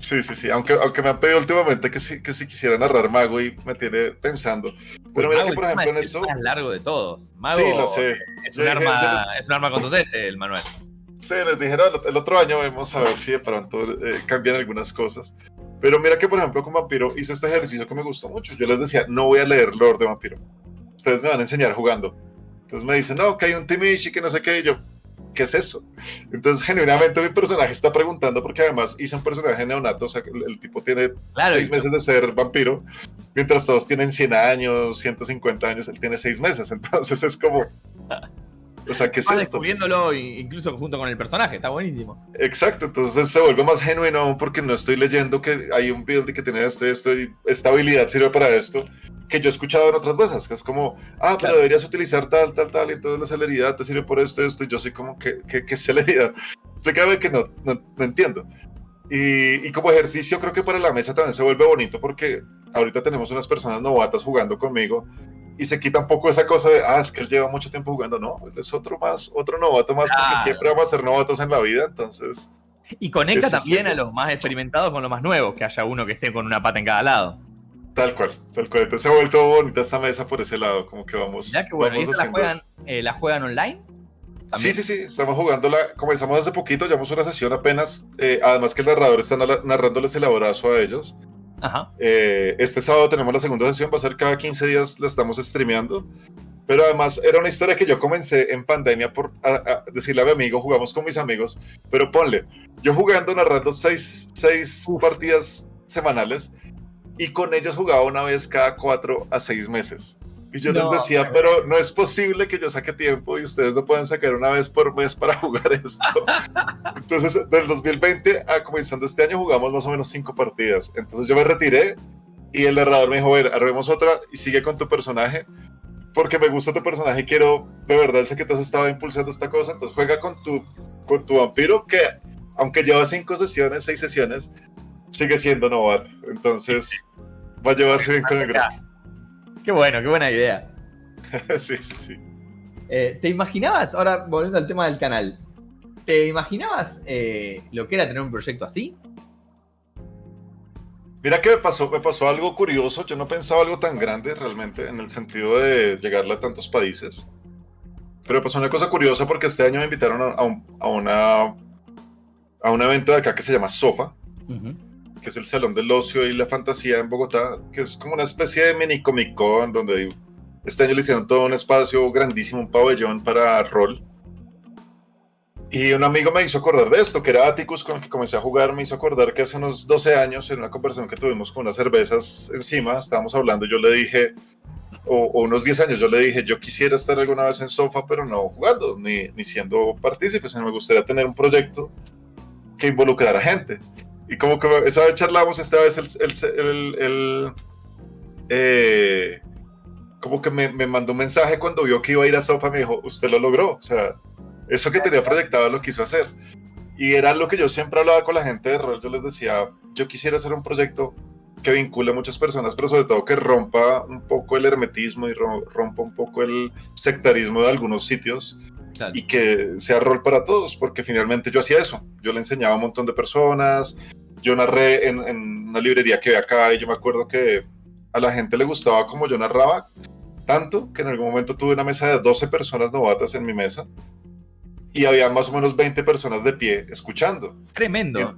Sí, sí, sí. Aunque, aunque me han pedido últimamente que sí, que sí quisiera narrar Mago y me tiene pensando. Pero mira que, por ejemplo, en eso. Es el más largo de todos. Mago sí, lo sé. Es un, arma, es un arma contundente, el manual. Sí, les dijeron el otro año vamos a ver si de pronto eh, cambian algunas cosas. Pero mira que, por ejemplo, con Vampiro hice este ejercicio que me gustó mucho. Yo les decía, no voy a leer Lord de Vampiro. Ustedes me van a enseñar jugando. Entonces me dicen, no, que hay un Timishi, que no sé qué, y yo, ¿qué es eso? Entonces, genuinamente mi personaje está preguntando, porque además hice un personaje neonato, o sea, el, tipo tiene seis meses de ser vampiro, mientras todos tienen 100 años, 150 años, él tiene seis meses, entonces es como... O sea, ¿qué es esto? descubriéndolo incluso junto con el personaje, está buenísimo. Exacto, entonces se vuelve más genuino porque no estoy leyendo que hay un build que tiene esto y esto y esta habilidad sirve para esto, que yo he escuchado en otras veces, que es como, ah, pero deberías utilizar tal, tal, tal, y entonces la celeridad te sirve por esto, esto, y yo soy como, ¿qué, qué, celeridad? Explícame que no, no, entiendo. Y, y, como ejercicio creo que para la mesa también se vuelve bonito porque ahorita tenemos unas personas novatas jugando conmigo y se quita un poco esa cosa de, ah, es que él lleva mucho tiempo jugando, no, él es otro más, otro novato más, porque siempre vamos a ser novatos en la vida, entonces... Y conecta también a los más experimentados con los más nuevos, que haya uno que esté con una pata en cada lado. Tal cual, tal cual. Entonces se ha vuelto bonita esta mesa por ese lado, como que vamos. Ya que bueno, ¿y la juegan, eh, la juegan online? Sí, sí, sí, estamos jugándola, comenzamos hace poquito, llevamos una sesión apenas, eh, además que el narrador está narrándoles el abrazo a ellos. Eh, este sábado tenemos la segunda sesión, va a ser cada 15 días, la estamos streameando. Pero además era una historia que yo comencé en pandemia por decirle a mi amigo, jugamos con mis amigos, pero ponle, yo jugando, narrando seis, seis partidas semanales y con ellos jugaba una vez cada cuatro a seis meses. Y yo les decía, pero no es posible que yo saque tiempo y ustedes no pueden sacar una vez por mes para jugar esto. Entonces, del 2020 a comenzando este año jugamos más o menos cinco partidas. Entonces yo me retiré y el narrador me dijo, ver, armemos otra y sigue con tu personaje porque me gusta tu personaje y quiero, de verdad, sé que tú has estado impulsando esta cosa, entonces juega con tu, con tu vampiro que, aunque lleva cinco sesiones, seis sesiones, sigue siendo novato. Entonces, va a llevarse bien con el grupo. Qué bueno, qué buena idea. sí, sí, sí. Eh, ¿Te imaginabas, ahora volviendo al tema del canal, ¿te imaginabas eh, lo que era tener un proyecto así? Mira que me pasó, me pasó algo curioso, yo no pensaba algo tan grande realmente en el sentido de llegarle a tantos países. Pero pasó una cosa curiosa porque este año me invitaron a, a, una, a un evento de acá que se llama SOFA, que es el Salón del Ocio y la Fantasía en Bogotá, que es como una especie de mini Comic Con donde este año le hicieron todo un espacio grandísimo, un pabellón para rol. Y un amigo me hizo acordar de esto, que era Atticus, con el que comencé a jugar, me hizo acordar que hace unos 12 años, en una conversación que tuvimos con unas cervezas encima, estábamos hablando, yo le dije, o, unos 10 años, yo le dije, yo quisiera estar alguna vez en Sofa, pero no jugando, ni, ni siendo partícipe, sino me gustaría tener un proyecto que involucrara gente. Y como que esa vez charlamos, esta vez el, eh, como que me, me, mandó un mensaje cuando vio que iba a ir a Sofa, me dijo, usted lo logró, o sea, eso que tenía proyectado lo quiso hacer. Y era lo que yo siempre hablaba con la gente de rol, yo les decía, yo quisiera hacer un proyecto que vincule a muchas personas, pero sobre todo que rompa un poco el hermetismo y rompa un poco el sectarismo de algunos sitios y que sea rol para todos, porque finalmente yo hacía eso. Yo le enseñaba a un montón de personas, yo narré en, una librería que ve acá y yo me acuerdo que a la gente le gustaba como yo narraba, tanto que en algún momento tuve una mesa de 12 personas novatas en mi mesa y había más o menos 20 personas de pie escuchando. Tremendo.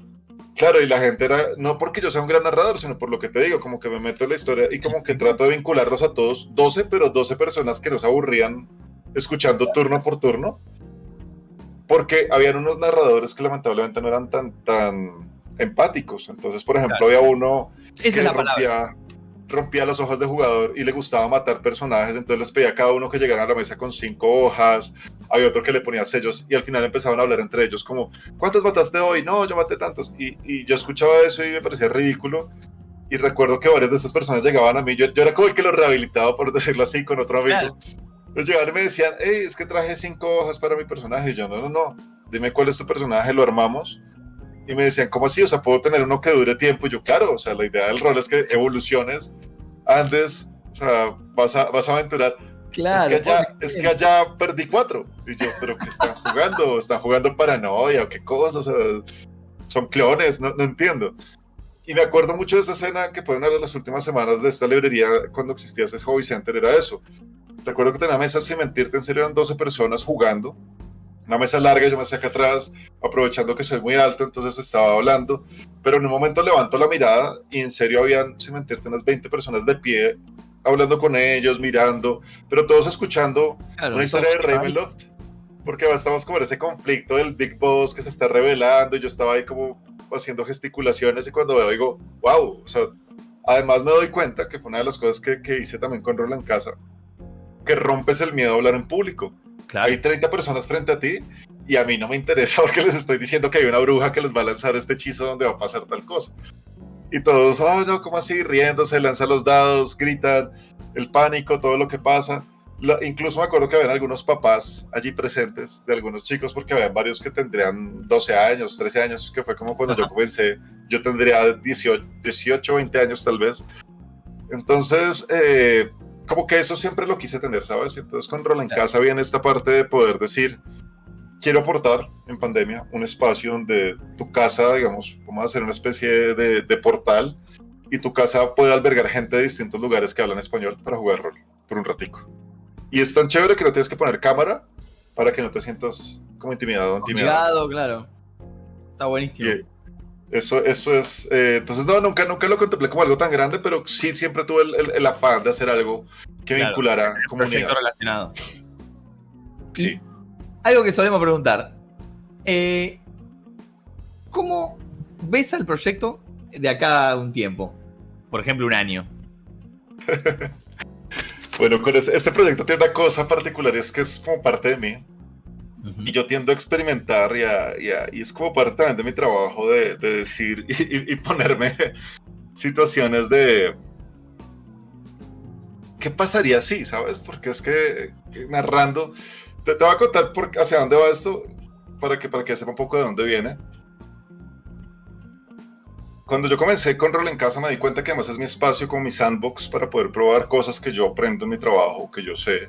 claro, y la gente era, no porque yo sea un gran narrador, sino por lo que te digo, como que me meto en la historia y como que trato de vincularlos a todos, 12, pero 12 personas que nos aburrían escuchando turno por turno, porque habían unos narradores que lamentablemente no eran tan, tan empáticos. Entonces, por ejemplo, había uno que rompía, rompía, las hojas de jugador y le gustaba matar personajes, entonces les pedía a cada uno que llegara a la mesa con cinco hojas, había otro que le ponía sellos y al final empezaban a hablar entre ellos como, ¿cuántos mataste hoy? No, yo maté tantos. Y, y yo escuchaba eso y me parecía ridículo. Y recuerdo que varias de estas personas llegaban a mí, yo, yo era como el que los rehabilitaba, por decirlo así, con otro amigo. Entonces llegaban y me decían, hey, es que traje cinco hojas para mi personaje. Y yo, no, no, no, dime cuál es tu personaje, lo armamos. Y me decían, ¿cómo así? O sea, ¿puedo tener uno que dure tiempo? Y yo, claro, o sea, la idea del rol es que evoluciones antes, o sea, vas a, vas a aventurar. Claro. Es que, allá, es que allá perdí cuatro. Y yo, ¿pero qué están jugando? ¿Están jugando paranoia o qué cosa? O sea, son clones, no, no entiendo. Y me acuerdo mucho de esa escena que fue una de las últimas semanas de esta librería cuando existía ese hobby center, era eso recuerdo que tenía mesa, sin mentirte, en serio eran 12 personas jugando. Una mesa larga, yo me hacía acá atrás, aprovechando que soy muy alto, entonces estaba hablando. Pero en un momento levanto la mirada y en serio habían, sin mentirte, unas 20 personas de pie, hablando con ellos, mirando, pero todos escuchando una historia de Ravenloft. Porque estamos como en ese conflicto del Big Boss que se está revelando y yo estaba ahí como haciendo gesticulaciones y cuando veo digo, wow, o sea, además me doy cuenta que fue una de las cosas que, que hice también con Roland Casa, que rompes el miedo a hablar en público. Hay 30 personas frente a ti y a mí no me interesa porque les estoy diciendo que hay una bruja que les va a lanzar este hechizo donde va a pasar tal cosa. Y todos, oh no, ¿cómo así? Riéndose, lanzan los dados, gritan, el pánico, todo lo que pasa. incluso me acuerdo que habían algunos papás allí presentes de algunos chicos, porque habían varios que tendrían 12 años, 13 años, que fue como cuando yo comencé. Yo tendría 18, 18, 20 años tal vez. Entonces, eh, como que eso siempre lo quise tener, ¿sabes? Entonces con Roland en Casa viene esta parte de poder decir, quiero aportar en pandemia un espacio donde tu casa, digamos, vamos a hacer una especie de, de portal y tu casa puede albergar gente de distintos lugares que hablan español para jugar rol por un ratico. Y es tan chévere que no tienes que poner cámara para que no te sientas como intimidado intimidado. claro. Está buenísimo. Eso, eso es. Eh, entonces, no, nunca, nunca lo contemplé como algo tan grande, pero sí siempre tuve el, afán de hacer algo que vinculara comunidad. relacionado. Sí. algo que solemos preguntar. Eh, ¿Cómo ves al proyecto de acá a un tiempo? Por ejemplo, un año. bueno, con este, proyecto tiene una cosa particular, es que es como parte de mí. Y yo tiendo a experimentar y, es como parte también de mi trabajo de, decir y, ponerme situaciones de... ¿Qué pasaría si, sabes? Porque es que narrando... Te, te voy a contar por, hacia dónde va esto para que, para que sepa un poco de dónde viene cuando yo comencé con Rol en Casa me di cuenta que además es mi espacio como mi sandbox para poder probar cosas que yo aprendo en mi trabajo, que yo sé.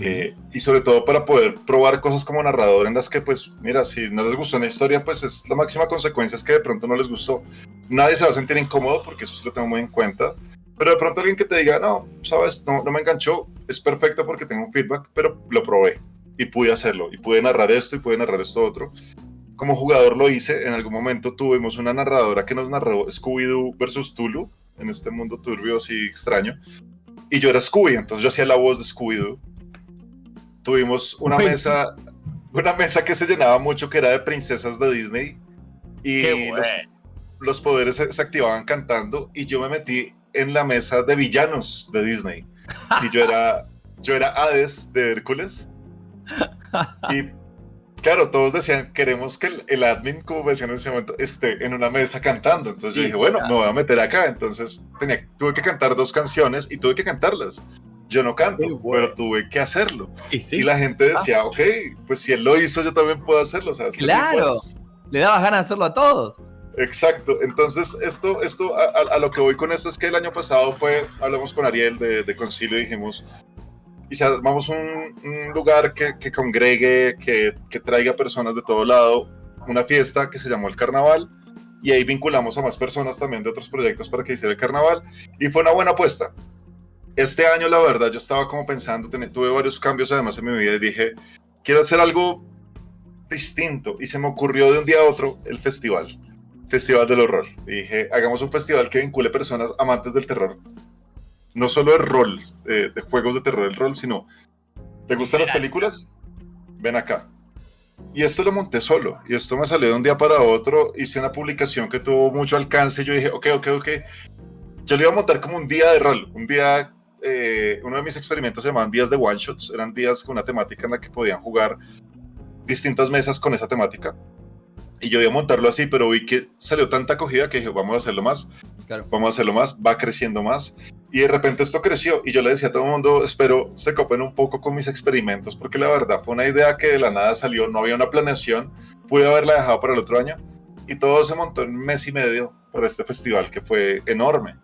Eh, y sobre todo para poder probar cosas como narrador en las que, pues, mira, si no les gustó una historia, pues es la máxima consecuencia es que de pronto no les gustó. Nadie se va a sentir incómodo porque eso se lo tengo muy en cuenta. Pero de pronto alguien que te diga, no, sabes, no, no me enganchó, es perfecto porque tengo un feedback, pero lo probé y pude hacerlo. Y pude narrar esto y pude narrar esto otro como jugador lo hice, en algún momento tuvimos una narradora que nos narró Scooby-Doo versus Tulu, en este mundo turbio así extraño, y yo era Scooby, entonces yo hacía la voz de Scooby-Doo. Tuvimos una mesa, una mesa que se llenaba mucho, que era de princesas de Disney, y los, poderes se, activaban cantando, y yo me metí en la mesa de villanos de Disney, y yo era, yo era Hades de Hércules, y claro, todos decían, queremos que el, admin, como decían en ese momento, esté en una mesa cantando. Entonces yo dije, bueno, me voy a meter acá. Entonces tenía, tuve que cantar dos canciones y tuve que cantarlas. Yo no canto, pero tuve que hacerlo. Y, la gente ah. decía, ok, pues si él lo hizo, yo también puedo hacerlo. claro, le dabas ganas de hacerlo a todos. Exacto, entonces esto, esto a, lo que voy con esto es que el año pasado fue, hablamos con Ariel de, de Concilio y dijimos, y si armamos un, lugar que, que congregue, que, que, traiga personas de todo lado, una fiesta que se llamó el Carnaval, y ahí vinculamos a más personas también de otros proyectos para que hiciera el Carnaval, y fue una buena apuesta. Este año, la verdad, yo estaba como pensando, tuve varios cambios además en mi vida y dije, quiero hacer algo distinto, y se me ocurrió de un día a otro el festival. Festival del Horror. Y dije, hagamos un festival que vincule personas amantes del terror no solo el rol, de juegos de terror, el rol, sino, ¿te gustan las películas? Ven acá. Y esto lo monté solo, y esto me salió de un día para otro, hice una publicación que tuvo mucho alcance, y yo dije, ok, ok, ok, yo le iba a montar como un día de rol, un día, eh, uno de mis experimentos se llamaban días de one shots, eran días con una temática en la que podían jugar distintas mesas con esa temática. Y yo iba a montarlo así, pero vi que salió tanta acogida que dije, vamos a hacerlo más, vamos a hacerlo más, va creciendo más. Y de repente esto creció y yo le decía a todo el mundo, espero se copen un poco con mis experimentos, porque la verdad fue una idea que de la nada salió, no había una planeación, pude haberla dejado para el otro año y todo se montó en un mes y medio por este festival que fue enorme.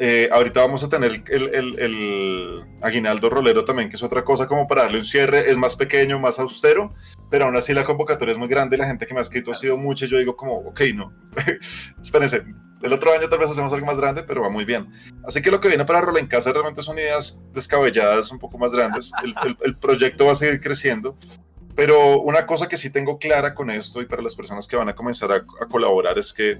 Eh, ahorita vamos a tener el, el, el, aguinaldo rolero también, que es otra cosa como para darle un cierre, es más pequeño, más austero, pero aún así la convocatoria es muy grande, la gente que me ha escrito ha sido mucha, y yo digo como, ok, no, espérense, el otro año tal vez hacemos algo más grande, pero va muy bien. Así que lo que viene para Rola en Casa realmente son ideas descabelladas, un poco más grandes. El, proyecto va a seguir creciendo. Pero una cosa que sí tengo clara con esto y para las personas que van a comenzar a, colaborar es que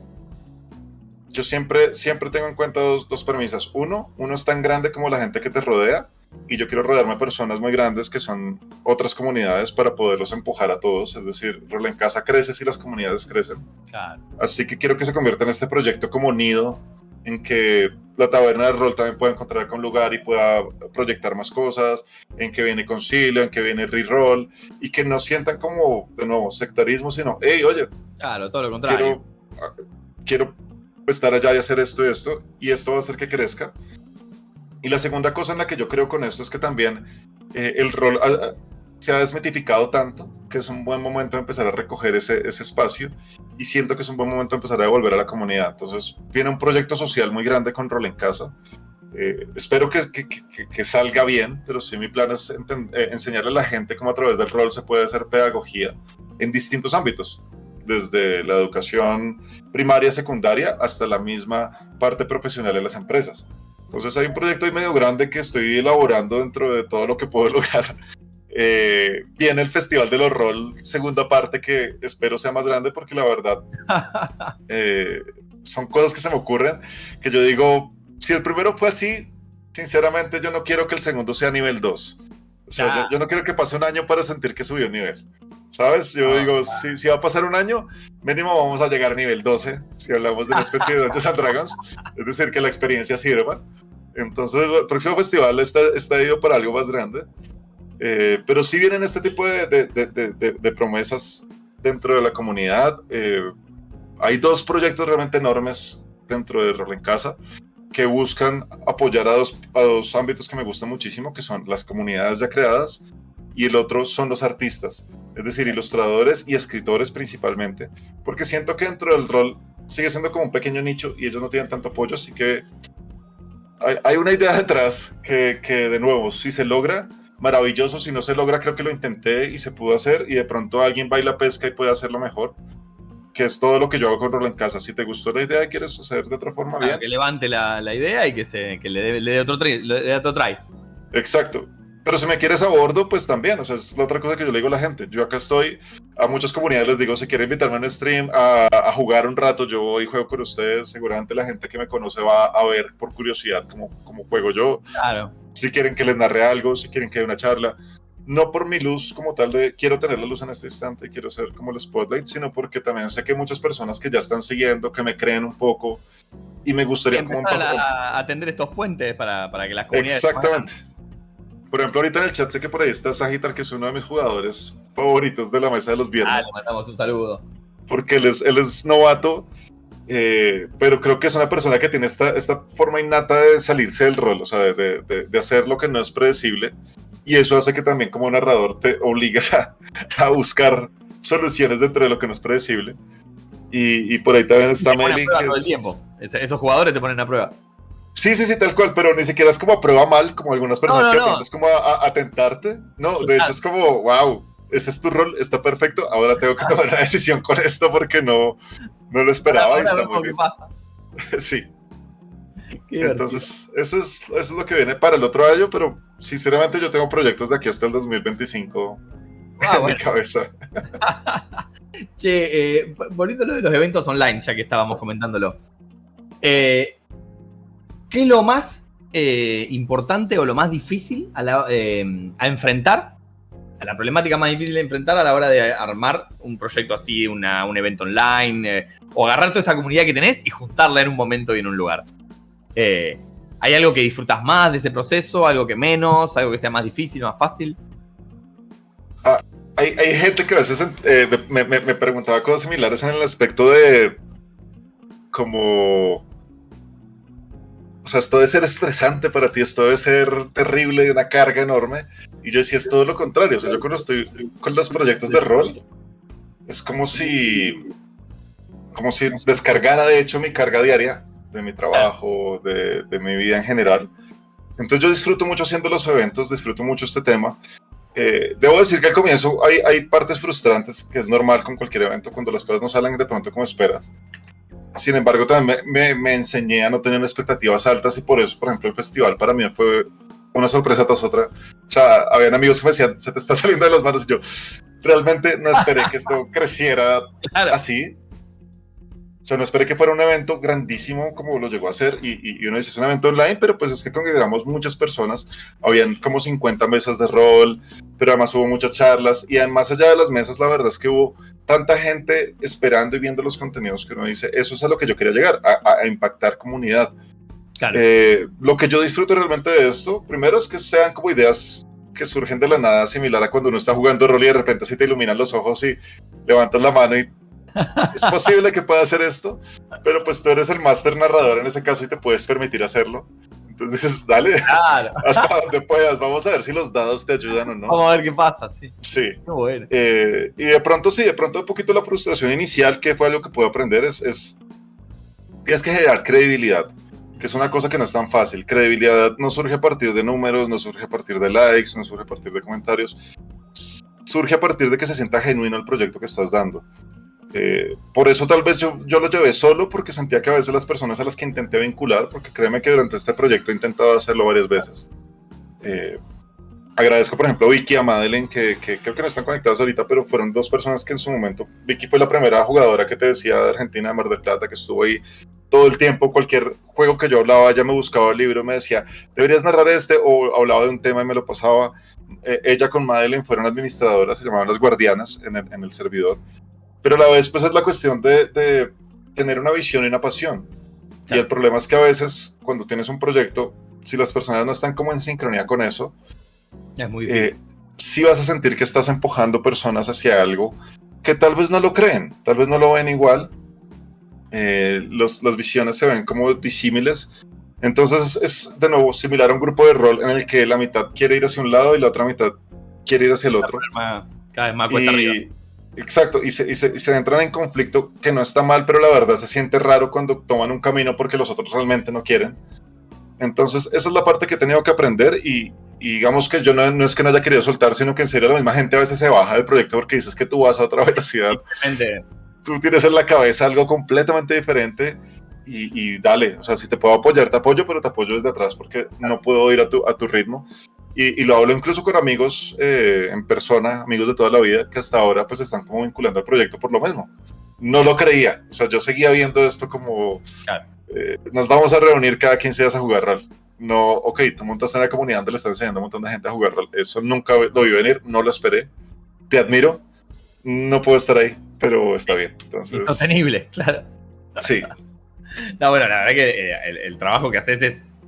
yo siempre, siempre tengo en cuenta dos, dos premisas. Uno, uno es tan grande como la gente que te rodea y yo quiero rodearme de personas muy grandes que son otras comunidades para poderlos empujar a todos. Es decir, Rola en Casa crece si las comunidades crecen. Así que quiero que se convierta en este proyecto como nido en que la taberna de rol también pueda encontrar un lugar y pueda proyectar más cosas, en que viene concilio, en que viene reroll, y que no sientan como, de nuevo, sectarismo, sino, hey, oye, claro, todo lo contrario. Quiero, quiero estar allá y hacer esto y esto, y esto va a hacer que crezca. Y la segunda cosa en la que yo creo con esto es que también eh, el rol ah, ah, se ha desmitificado tanto que es un buen momento de empezar a recoger ese, ese, espacio y siento que es un buen momento de empezar a devolver a la comunidad. Entonces viene un proyecto social muy grande con Rol en Casa. Eh, espero que, que, que, salga bien, pero sí mi plan es eh, enseñarle a la gente cómo a través del rol se puede hacer pedagogía en distintos ámbitos, desde la educación primaria, secundaria, hasta la misma parte profesional de las empresas. Entonces hay un proyecto ahí medio grande que estoy elaborando dentro de todo lo que puedo lograr Eh, viene el Festival de los Rol, segunda parte, que espero sea más grande porque la verdad eh, son cosas que se me ocurren, que yo digo, si el primero fue así, sinceramente yo no quiero que el segundo sea nivel 2. O sea, yo, no quiero que pase un año para sentir que subió nivel. ¿Sabes? Yo ah, digo, si, si, va a pasar un año, mínimo vamos a llegar a nivel 12, si hablamos de una especie de Dungeons and Dragons. Es decir, que la experiencia sirva. Entonces, el próximo festival está, está ido para algo más grande. Eh, pero sí vienen este tipo de, de, de, promesas dentro de la comunidad. Eh, hay dos proyectos realmente enormes dentro de Rol en Casa que buscan apoyar a dos, a dos ámbitos que me gustan muchísimo, que son las comunidades ya creadas y el otro son los artistas, es decir, ilustradores y escritores principalmente, porque siento que dentro del rol sigue siendo como un pequeño nicho y ellos no tienen tanto apoyo, así que hay, hay una idea detrás que, que, de nuevo, si se logra, maravilloso, si no se logra, creo que lo intenté y se pudo hacer y de pronto alguien va y la pesca y puede hacerlo mejor que es todo lo que yo hago con Rol en Casa. Si te gustó la idea y quieres hacer de otra forma, bien. Que levante la, la, idea y que, se, que le, dé, otro, le dé otro try. Exacto. Pero si me quieres a bordo, pues también. O sea, es la otra cosa que yo le digo a la gente. Yo acá estoy, a muchas comunidades les digo, si quieren invitarme a un stream a, a jugar un rato, yo voy y juego con ustedes. Seguramente la gente que me conoce va a ver por curiosidad cómo, cómo juego yo. Claro. Si quieren que les narre algo, si quieren que dé una charla no por mi luz como tal de quiero tener la luz en este instante, quiero ser como el spotlight, sino porque también sé que hay muchas personas que ya están siguiendo, que me creen un poco y me gustaría como a, atender estos puentes para, para que las comunidades exactamente por ejemplo ahorita en el chat sé que por ahí está Sagitar que es uno de mis jugadores favoritos de la mesa de los viernes ah le mandamos un saludo porque él es, él es novato eh, pero creo que es una persona que tiene esta, esta forma innata de salirse del rol, o sea, de, de, de hacer lo que no es predecible y eso hace que también como narrador te obligues a, a buscar soluciones dentro de lo que no es predecible. Y, y por ahí también está Meli. tiempo. esos jugadores te ponen a prueba. Sí, sí, sí, tal cual, pero ni siquiera es como a prueba mal, como algunas personas no, no, que es como a, a, tentarte. No, de hecho es como, wow, este es tu rol, está perfecto, ahora tengo que tomar una decisión con esto porque no, no lo esperaba. Ahora, ahora está muy pasa. sí. Entonces, eso es, eso es lo que viene para el otro año, pero sinceramente yo tengo proyectos de aquí hasta el 2025 ah, en mi cabeza. che, eh, volviendo a lo de los eventos online, ya que estábamos comentándolo. Eh, ¿Qué es lo más eh, importante o lo más difícil a, eh, a, enfrentar? A la problemática más difícil de enfrentar a la hora de armar un proyecto así, un evento online, eh, o agarrar toda esta comunidad que tenés y juntarla en un momento y en un lugar. Eh, ¿Hay algo que disfrutas más de ese proceso? ¿Algo que menos? ¿Algo que sea más difícil, más fácil? Ah, hay, gente que a veces me, me, me, preguntaba cosas similares en el aspecto de como... O sea, esto debe ser estresante para ti, esto debe ser terrible, una carga enorme. Y yo decía, es todo lo contrario. O sea, yo cuando estoy con los proyectos de rol, es como si... Como si descargara, de hecho, mi carga diaria de mi trabajo, de, de, mi vida en general. Entonces yo disfruto mucho haciendo los eventos, disfruto mucho este tema. Eh, debo decir que al comienzo hay, hay partes frustrantes, que es normal con cualquier evento, cuando las cosas no salen de pronto como esperas. Sin embargo, también me, me, me, enseñé a no tener expectativas altas y por eso, por ejemplo, el festival para mí fue una sorpresa tras otra. O sea, habían amigos que me decían, se te está saliendo de las manos y yo realmente no esperé que esto creciera claro. así. O sea, no esperé que fuera un evento grandísimo como lo llegó a ser y, y, uno dice, es un evento online, pero pues es que congregamos muchas personas, habían como 50 mesas de rol, pero además hubo muchas charlas y además allá de las mesas la verdad es que hubo tanta gente esperando y viendo los contenidos que uno dice, eso es a lo que yo quería llegar, a, a impactar comunidad. Claro. Eh, lo que yo disfruto realmente de esto, primero es que sean como ideas que surgen de la nada, similar a cuando uno está jugando rol y de repente así te iluminan los ojos y levantas la mano y es posible que pueda hacer esto, pero pues tú eres el máster narrador en ese caso y te puedes permitir hacerlo. Entonces dices, dale, claro. hasta donde puedas, vamos a ver si los dados te ayudan o no. Vamos a ver qué pasa, sí. Sí. Bueno. eh, y de pronto sí, de pronto un poquito la frustración inicial, que fue algo que puedo aprender, es, es tienes que generar credibilidad, que es una cosa que no es tan fácil. Credibilidad no surge a partir de números, no surge a partir de likes, no surge a partir de comentarios, surge a partir de que se sienta genuino el proyecto que estás dando. Eh, por eso tal vez yo, yo lo llevé solo porque sentía que a veces las personas a las que intenté vincular, porque créeme que durante este proyecto he intentado hacerlo varias veces, eh, agradezco, por ejemplo, a Vicky y a Madeleine, que, creo que no están conectadas ahorita, pero fueron dos personas que en su momento, Vicky fue la primera jugadora que te decía de Argentina, de Mar del Plata, que estuvo ahí todo el tiempo, cualquier juego que yo hablaba, ella me buscaba el libro, me decía, deberías narrar este, o hablaba de un tema y me lo pasaba. Eh, ella con Madeleine fueron administradoras, se llamaban las guardianas en el, en el servidor, pero a la vez pues es la cuestión de, de tener una visión y una pasión. Y el problema es que a veces cuando tienes un proyecto, si las personas no están como en sincronía con eso, es muy. Eh, sí vas a sentir que estás empujando personas hacia algo que tal vez no lo creen, tal vez no lo ven igual. Eh, las visiones se ven como disímiles. Entonces es de nuevo similar a un grupo de rol en el que la mitad quiere ir hacia un lado y la otra mitad quiere ir hacia el otro. Cada vez más cuesta arriba. Exacto, y se, y, se, y se, entran en conflicto que no está mal, pero la verdad se siente raro cuando toman un camino porque los otros realmente no quieren. Entonces, esa es la parte que he tenido que aprender y, y digamos que yo no, no, es que no haya querido soltar, sino que en serio la misma gente a veces se baja del proyecto porque dices que tú vas a otra velocidad. Tú tienes en la cabeza algo completamente diferente y, y, dale, o sea, si te puedo apoyar, te apoyo, pero te apoyo desde atrás porque no puedo ir a tu, a tu ritmo. Y, y, lo hablo incluso con amigos eh, en persona, amigos de toda la vida, que hasta ahora pues están como vinculando al proyecto por lo mismo. No lo creía, o sea, yo seguía viendo esto como... Eh, nos vamos a reunir cada 15 días a jugar rol no, ok, tú montas en la comunidad donde le estás enseñando a un montón de gente a jugar rol. Eso nunca lo vi venir, no lo esperé. Te admiro, no puedo estar ahí, pero está bien. Entonces... Insostenible, claro. Sí. No, bueno, la verdad que eh, el, trabajo que haces es,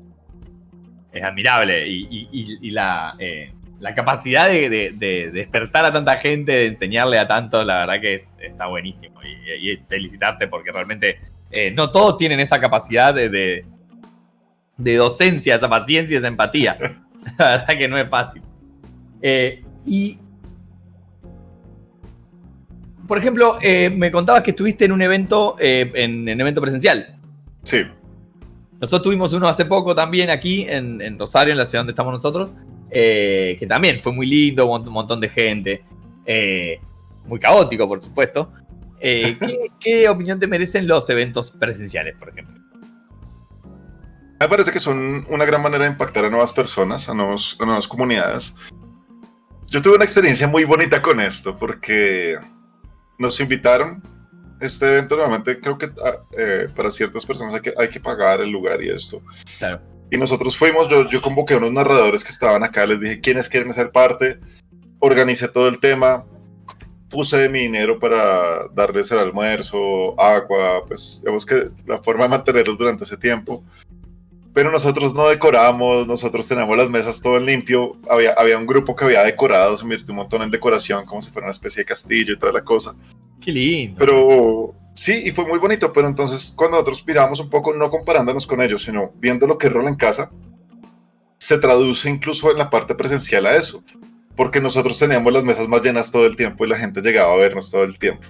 es admirable y, la, eh, la, capacidad de, despertar a tanta gente, de enseñarle a tantos, la verdad que es, está buenísimo. Y, felicitarte porque realmente eh, no todos tienen esa capacidad de, de docencia, esa paciencia, esa empatía. La verdad que no es fácil. Eh, y, por ejemplo, me contabas que estuviste en un evento, en, un evento presencial. Sí. Nosotros tuvimos uno hace poco también aquí en, Rosario, en la ciudad donde estamos nosotros, que también fue muy lindo, un montón de gente, muy caótico, por supuesto. ¿Qué opinión te merecen los eventos presenciales, por ejemplo? Me parece que son una gran manera de impactar a nuevas personas, a, nuevos, nuevas comunidades. Yo tuve una experiencia muy bonita con esto porque nos invitaron. Este evento normalmente creo que ah, eh, para ciertas personas hay que, hay que pagar el lugar y esto. Y nosotros fuimos, yo, yo convoqué a unos narradores que estaban acá, les dije quiénes quieren ser parte, organicé todo el tema, puse mi dinero para darles el almuerzo, agua, pues digamos que la forma de mantenerlos durante ese tiempo pero nosotros no decoramos, nosotros tenemos las mesas todo en limpio, había, había un grupo que había decorado, se invirtió un montón en decoración, como si fuera una especie de castillo y toda la cosa. Qué lindo. Pero sí, y fue muy bonito, pero entonces cuando nosotros miramos un poco, no comparándonos con ellos, sino viendo lo que es rol en casa, se traduce incluso en la parte presencial a eso, porque nosotros teníamos las mesas más llenas todo el tiempo y la gente llegaba a vernos todo el tiempo.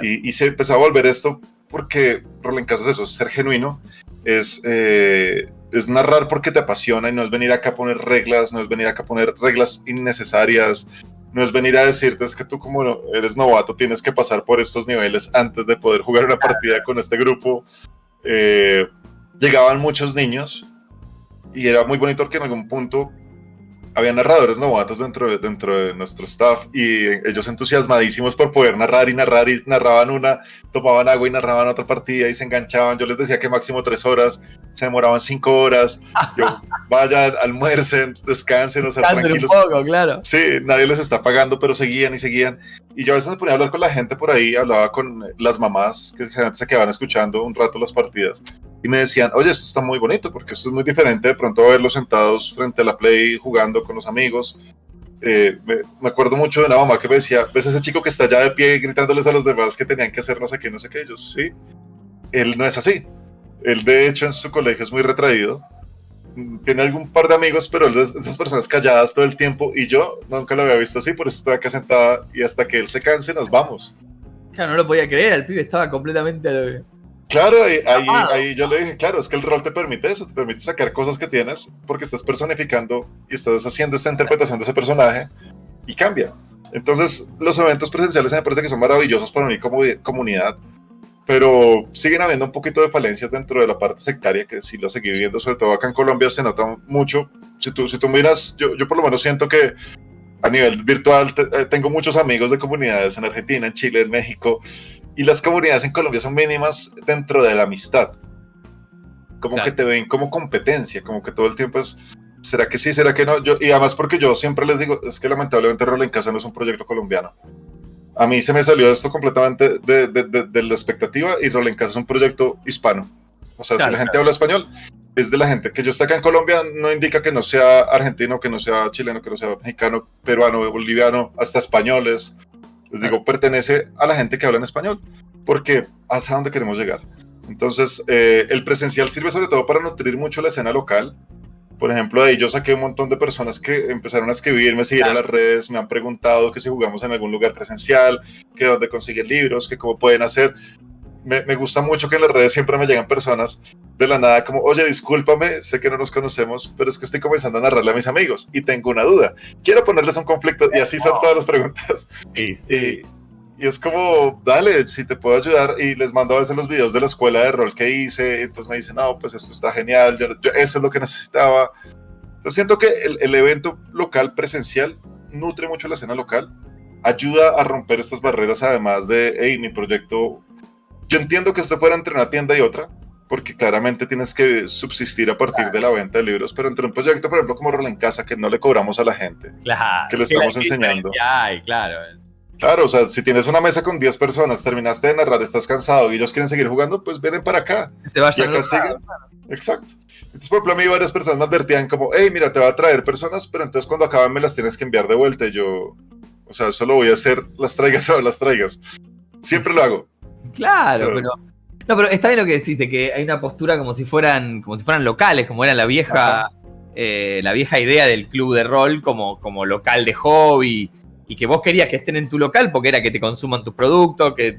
Y, y, se empezó a volver esto porque rol en casa es eso, ser genuino es, eh, es narrar porque te apasiona y no es venir acá a poner reglas, no es venir acá a poner reglas innecesarias, no es venir a decirte es que tú como eres novato tienes que pasar por estos niveles antes de poder jugar una partida con este grupo. Eh, llegaban muchos niños y era muy bonito porque en algún punto había narradores novatos dentro de, dentro de nuestro staff y ellos entusiasmadísimos por poder narrar y narrar y narraban una, tomaban agua y narraban otra partida y se enganchaban. Yo les decía que máximo tres horas, se demoraban cinco horas. Yo, vayan, almuercen, descansen, o sea, tranquilos. un poco, claro. Sí, nadie les está pagando, pero seguían y seguían. Y yo a veces me ponía a hablar con la gente por ahí, hablaba con las mamás que se quedaban escuchando un rato las partidas y me decían, oye, esto está muy bonito porque esto es muy diferente de pronto verlos sentados frente a la play jugando con los amigos. Eh, me, acuerdo mucho de una mamá que me decía, ves ese chico que está allá de pie gritándoles a los demás que tenían que hacer no sé qué, no sé qué, ellos, sí, él no es así. Él de hecho en su colegio es muy retraído, tiene algún par de amigos, pero él es esas personas calladas todo el tiempo y yo nunca lo había visto así, por eso estoy acá sentada y hasta que él se canse nos vamos. Claro, no lo podía creer, el pibe estaba completamente Claro, ahí, ahí, yo le dije, claro, es que el rol te permite eso, te permite sacar cosas que tienes porque estás personificando y estás haciendo esta interpretación de ese personaje y cambia. Entonces, los eventos presenciales me parece que son maravillosos para unir como comunidad, pero siguen habiendo un poquito de falencias dentro de la parte sectaria, que sí lo seguí viendo, sobre todo acá en Colombia se nota mucho. Si tú, si tú miras, yo, yo por lo menos siento que a nivel virtual eh, tengo muchos amigos de comunidades en Argentina, en Chile, en México, y las comunidades en Colombia son mínimas dentro de la amistad. Como que te ven como competencia, como que todo el tiempo es, ¿será que sí, será que no? Yo, y además porque yo siempre les digo, es que lamentablemente Rol en Casa no es un proyecto colombiano. A mí se me salió esto completamente de, de, de, la expectativa y Rol en Casa es un proyecto hispano. O sea, si la gente habla español, es de la gente que yo estoy acá en Colombia, no indica que no sea argentino, que no sea chileno, que no sea mexicano, peruano, boliviano, hasta españoles. Les digo, pertenece a la gente que habla en español, porque hasta dónde queremos llegar. Entonces, eh, el presencial sirve sobre todo para nutrir mucho la escena local. Por ejemplo, ahí yo saqué un montón de personas que empezaron a escribirme, seguir a las redes, me han preguntado que si jugamos en algún lugar presencial, que dónde conseguir libros, que cómo pueden hacer. Me, me, gusta mucho que en las redes siempre me llegan personas de la nada como, oye, discúlpame, sé que no nos conocemos, pero es que estoy comenzando a narrarle a mis amigos y tengo una duda. Quiero ponerles un conflicto y así son todas las preguntas. Y, sí. y, es como, dale, si te puedo ayudar. Y les mando a veces los videos de la escuela de rol que hice. Entonces me dicen, no, pues esto está genial, yo, eso es lo que necesitaba. Entonces siento que el, el evento local presencial nutre mucho la escena local, ayuda a romper estas barreras además de, hey, mi proyecto yo entiendo que esto fuera entre una tienda y otra, porque claramente tienes que subsistir a partir de la venta de libros, pero entre un proyecto, por ejemplo, como Rol en Casa, que no le cobramos a la gente, claro, que le estamos enseñando. Ay, claro. Claro, o sea, si tienes una mesa con 10 personas, terminaste de narrar, estás cansado y ellos quieren seguir jugando, pues vienen para acá. Se vayan a siguen. Exacto. Entonces, por ejemplo, a mí varias personas me advertían como, hey, mira, te va a traer personas, pero entonces cuando acaban me las tienes que enviar de vuelta. Y yo, o sea, solo voy a hacer las traigas o las traigas. Siempre lo hago. Claro, pero no, pero está bien lo que decís, de que hay una postura como si fueran, como si fueran locales, como era la vieja, eh, la vieja idea del club de rol como, como local de hobby. Y que vos querías que estén en tu local porque era que te consuman tus productos, que.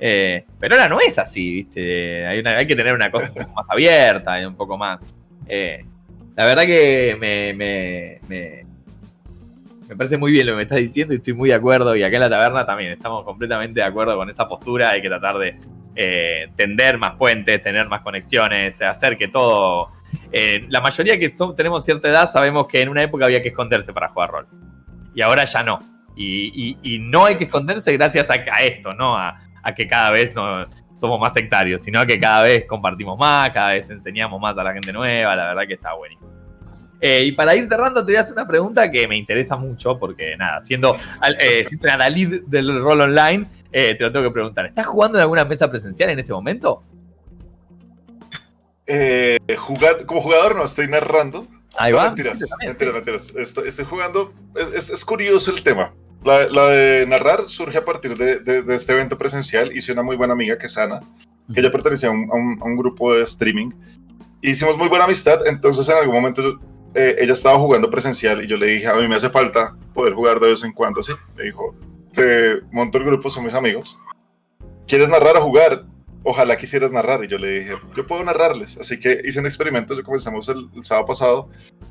Eh, pero ahora no es así, ¿viste? Hay, hay, que tener una cosa un poco más abierta y un poco más. Eh, la verdad que me, me, me, me parece muy bien lo que me estás diciendo y estoy muy de acuerdo. Y acá en la taberna también estamos completamente de acuerdo con esa postura. Hay que tratar de, eh, tender más puentes, tener más conexiones, hacer que todo... Eh, la mayoría que tenemos cierta edad sabemos que en una época había que esconderse para jugar rol. Y ahora ya no. Y, no hay que esconderse gracias a, esto, ¿no? A, que cada vez no, somos más sectarios, sino a que cada vez compartimos más, cada vez enseñamos más a la gente nueva. La verdad que está buenísimo. Eh, y para ir cerrando, te voy a hacer una pregunta que me interesa mucho, porque nada, siendo eh, siempre lead del rol online, eh, te lo tengo que preguntar. ¿Estás jugando en alguna mesa presencial en este momento? Eh, como jugador no, estoy narrando. Ahí va. Mentiras, mentiras, mentiras. Estoy, jugando. Es, curioso el tema. La, de narrar surge a partir de, este evento presencial. Hice una muy buena amiga que es Ana, que ella pertenecía a un, grupo de streaming. Hicimos muy buena amistad, entonces en algún momento eh, ella estaba jugando presencial y yo le dije, a mí me hace falta poder jugar de vez en cuando así. Me dijo, te monto el grupo, son mis amigos. ¿Quieres narrar o jugar? Ojalá quisieras narrar. Y yo le dije, yo puedo narrarles. Así que hice un experimento, yo comenzamos el, sábado pasado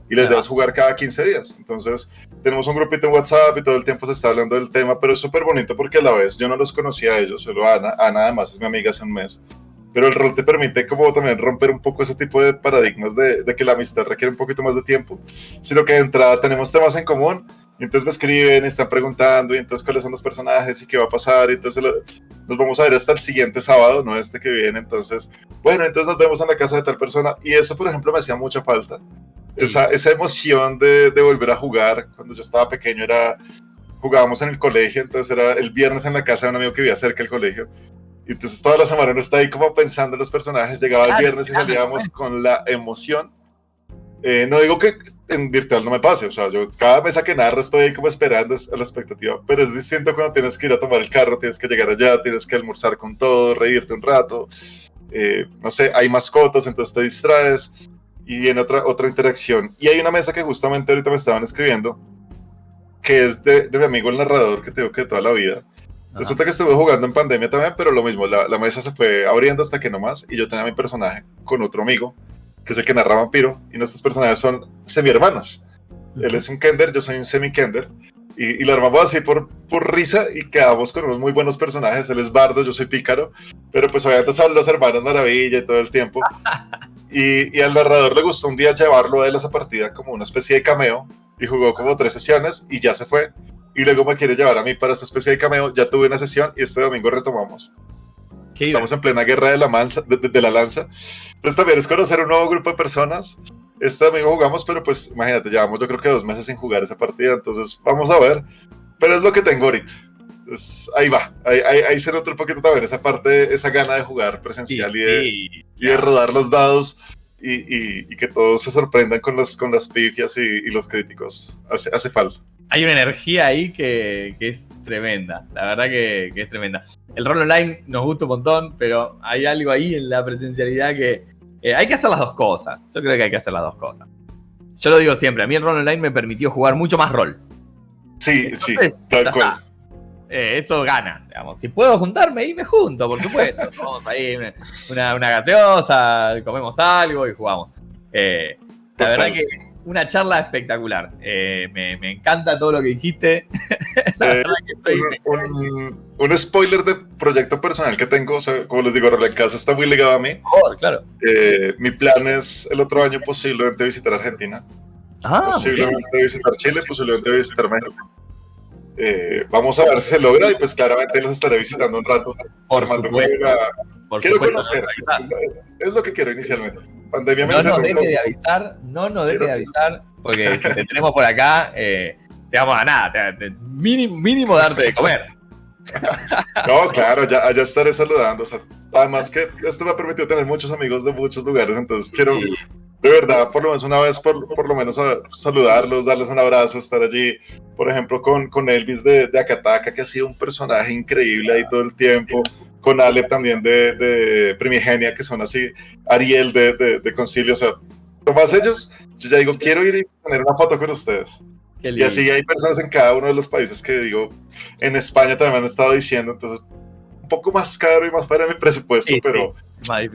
y les das jugar cada 15 días. Entonces, tenemos un grupito en WhatsApp y todo el tiempo se está hablando del tema, pero es súper bonito porque a la vez yo no los conocía a ellos, solo a Ana. Ana además es mi amiga hace un mes pero el rol te permite como también romper un poco ese tipo de paradigmas de, de, que la amistad requiere un poquito más de tiempo, sino que de entrada tenemos temas en común, y entonces me escriben, y están preguntando, y entonces cuáles son los personajes y qué va a pasar, y entonces nos vamos a ver hasta el siguiente sábado, no este que viene, entonces, bueno, entonces nos vemos en la casa de tal persona, y eso, por ejemplo, me hacía mucha falta. Esa, esa emoción de, de volver a jugar, cuando yo estaba pequeño era jugábamos en el colegio, entonces era el viernes en la casa de un amigo que vivía cerca del colegio. Y entonces toda la semana uno está ahí como pensando en los personajes, llegaba el viernes y salíamos con la emoción. Eh, no digo que en virtual no me pase, o sea, yo cada mesa que narro estoy ahí como esperando a la expectativa, pero es distinto cuando tienes que ir a tomar el carro, tienes que llegar allá, tienes que almorzar con todo, reírte un rato, eh, no sé, hay mascotas, entonces te distraes y en otra, otra interacción. Y hay una mesa que justamente ahorita me estaban escribiendo, que es de, de mi amigo el narrador que tengo que toda la vida, Resulta que estuve jugando en pandemia también, pero lo mismo, la, la, mesa se fue abriendo hasta que no más, y yo tenía mi personaje con otro amigo, que es el que narra vampiro, y nuestros personajes son semi-hermanos. Él es un Kender, yo soy un semi-Kender, Y, lo armamos así por, por risa y quedamos con unos muy buenos personajes. Él es Bardo, yo soy Pícaro, pero pues obviamente son los hermanos Maravilla y todo el tiempo. Y, y, al narrador le gustó un día llevarlo a él a esa partida como una especie de cameo y jugó como tres sesiones y ya se fue. Y luego me quiere llevar a mí para esta especie de cameo. Ya tuve una sesión y este domingo retomamos. Estamos en plena guerra de la, mansa, de, la lanza. Entonces también es conocer un nuevo grupo de personas. Este domingo jugamos, pero pues imagínate, llevamos yo creo que dos meses sin jugar esa partida, entonces vamos a ver. Pero es lo que tengo ahorita. ahí va, ahí, ahí, se nota un poquito también esa parte, esa gana de jugar presencial y, de, y, de, rodar los dados y, y, que todos se sorprendan con las, con las pifias y, los críticos. Hace, hace falta hay una energía ahí que, es tremenda. La verdad que, es tremenda. El rol online nos gusta un montón, pero hay algo ahí en la presencialidad que eh, hay que hacer las dos cosas. Yo creo que hay que hacer las dos cosas. Yo lo digo siempre, a mí el rol online me permitió jugar mucho más rol. Sí, sí, tal cual. Eh, eso gana, digamos. Si puedo juntarme ahí, me junto, por supuesto. Vamos ahí, una, una gaseosa, comemos algo y jugamos. Eh, la verdad que una charla espectacular. Eh, me, encanta todo lo que dijiste. Eh, un, spoiler de proyecto personal que tengo, como les digo, la casa está muy ligado a mí. Oh, claro. Eh, mi plan es el otro año posiblemente visitar Argentina. Ah, posiblemente visitar Chile, posiblemente visitar México. vamos a ver si se logra y pues claramente los estaré visitando un rato. Por supuesto. Quiero conocer. Es lo que quiero inicialmente no nos deje de avisar, no nos deje de avisar, porque si te tenemos por acá, eh, te vamos a nada, mínimo, darte de comer. No, claro, ya, ya estaré saludando. además que esto me ha permitido tener muchos amigos de muchos lugares, entonces quiero, de verdad, por lo menos una vez, por, por lo menos saludarlos, darles un abrazo, estar allí, por ejemplo, con, con Elvis de, de Akataka, que ha sido un personaje increíble ahí todo el tiempo con Ale también de, de Primigenia, que son así, Ariel de, de, Concilio, o sea, Tomás ellos, yo ya digo, quiero ir y tener una foto con ustedes. Y así hay personas en cada uno de los países que digo, en España también han estado diciendo, entonces, un poco más caro y más para mi presupuesto, pero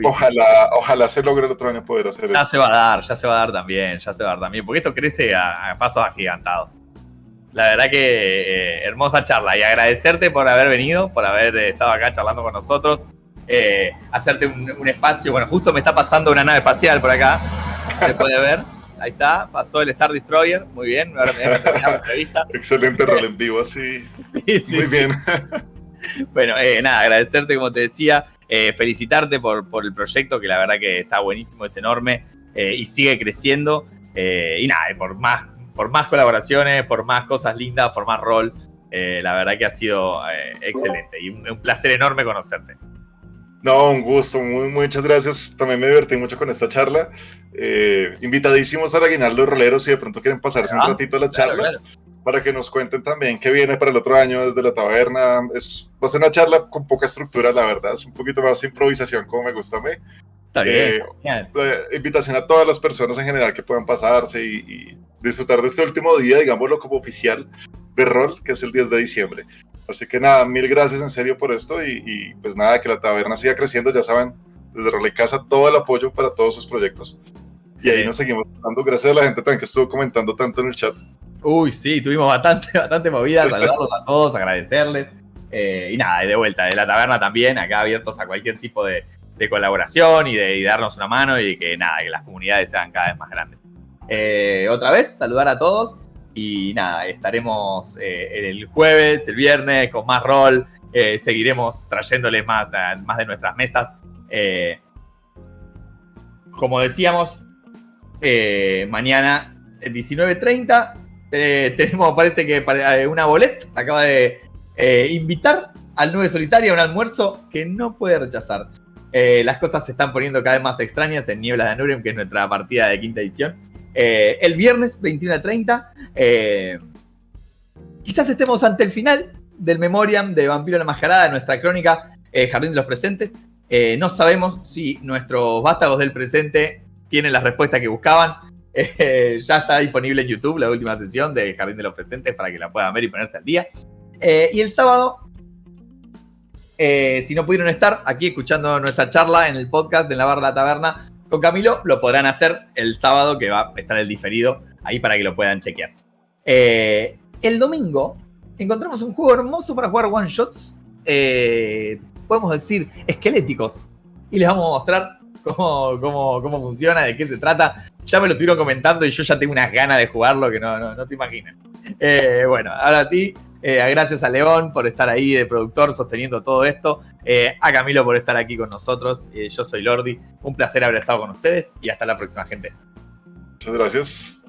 ojalá, ojalá se logre el otro año poder hacer eso. Ya se va a dar, ya se va a dar también, ya se va a dar también, porque esto crece a, a pasos agigantados. La verdad que eh, hermosa charla y agradecerte por haber venido, por haber eh, estado acá charlando con nosotros. Eh, hacerte un, espacio. Bueno, justo me está pasando una nave espacial por acá. Se puede ver. Ahí está, pasó el Star Destroyer. Muy bien, ahora me la entrevista. Excelente rol en vivo, así. Sí, sí. Muy bien. bueno, nada, agradecerte, como te decía. felicitarte por, por el proyecto, que la verdad que está buenísimo, es enorme y sigue creciendo. y nada, por más por más colaboraciones, por más cosas lindas, por más rol. Eh, la verdad que ha sido eh, excelente y un, placer enorme conocerte. No, un gusto, muy, muchas gracias. También me divertí mucho con esta charla. Eh, invitadísimos a la Aguinaldo Roleros si de pronto quieren pasarse un ah, ratito a las charlas para que nos cuenten también qué viene para el otro año desde la taberna. Es, va a ser una charla con poca estructura, la verdad. Es un poquito más improvisación como me gusta a mí. Está bien. invitación a todas las personas en general que puedan pasarse y disfrutar de este último día, digámoslo como oficial de rol, que es el 10 de diciembre. Así que nada, mil gracias en serio por esto y, pues nada, que la taberna siga creciendo, ya saben, desde Rol Casa todo el apoyo para todos sus proyectos. Y ahí nos seguimos dando, gracias a la gente también que estuvo comentando tanto en el chat. Uy, sí, tuvimos bastante, bastante movida, saludarlos a todos, agradecerles. Eh, y nada, de vuelta, de la taberna también, acá abiertos a cualquier tipo de, colaboración y de darnos una mano y que nada, que las comunidades sean cada vez más grandes. Eh, otra vez, saludar a todos. Y nada, estaremos eh, el jueves, el viernes, con más rol. Eh, seguiremos trayéndoles más, más de nuestras mesas. como decíamos, mañana 19.30 tenemos, parece que una bolet acaba de invitar al 9 solitario a un almuerzo que no puede rechazar. Las cosas se están poniendo cada vez más extrañas en Niebla de Anurium, que es nuestra partida de quinta edición. Eh, el viernes 21 a 30. Eh, quizás estemos ante el final del Memoriam de Vampiro la Mascarada, nuestra crónica eh, Jardín de los Presentes. no sabemos si nuestros vástagos del presente tienen la respuesta que buscaban. ya está disponible en YouTube la última sesión de Jardín de los Presentes para que la puedan ver y ponerse al día. y el sábado, si no pudieron estar aquí escuchando nuestra charla en el podcast de La Barra la Taberna, con Camilo lo podrán hacer el sábado, que va a estar el diferido ahí para que lo puedan chequear. Eh, el domingo encontramos un juego hermoso para jugar one shots, eh, podemos decir, esqueléticos. Y les vamos a mostrar cómo, cómo, cómo, funciona, de qué se trata. Ya me lo estuvieron comentando y yo ya tengo unas ganas de jugarlo que no, no, se imaginan. Eh, bueno, ahora sí, eh, gracias a León por estar ahí de productor sosteniendo todo esto. a Camilo por estar aquí con nosotros. yo soy Lordi. Un placer haber estado con ustedes y hasta la próxima, gente. Muchas gracias.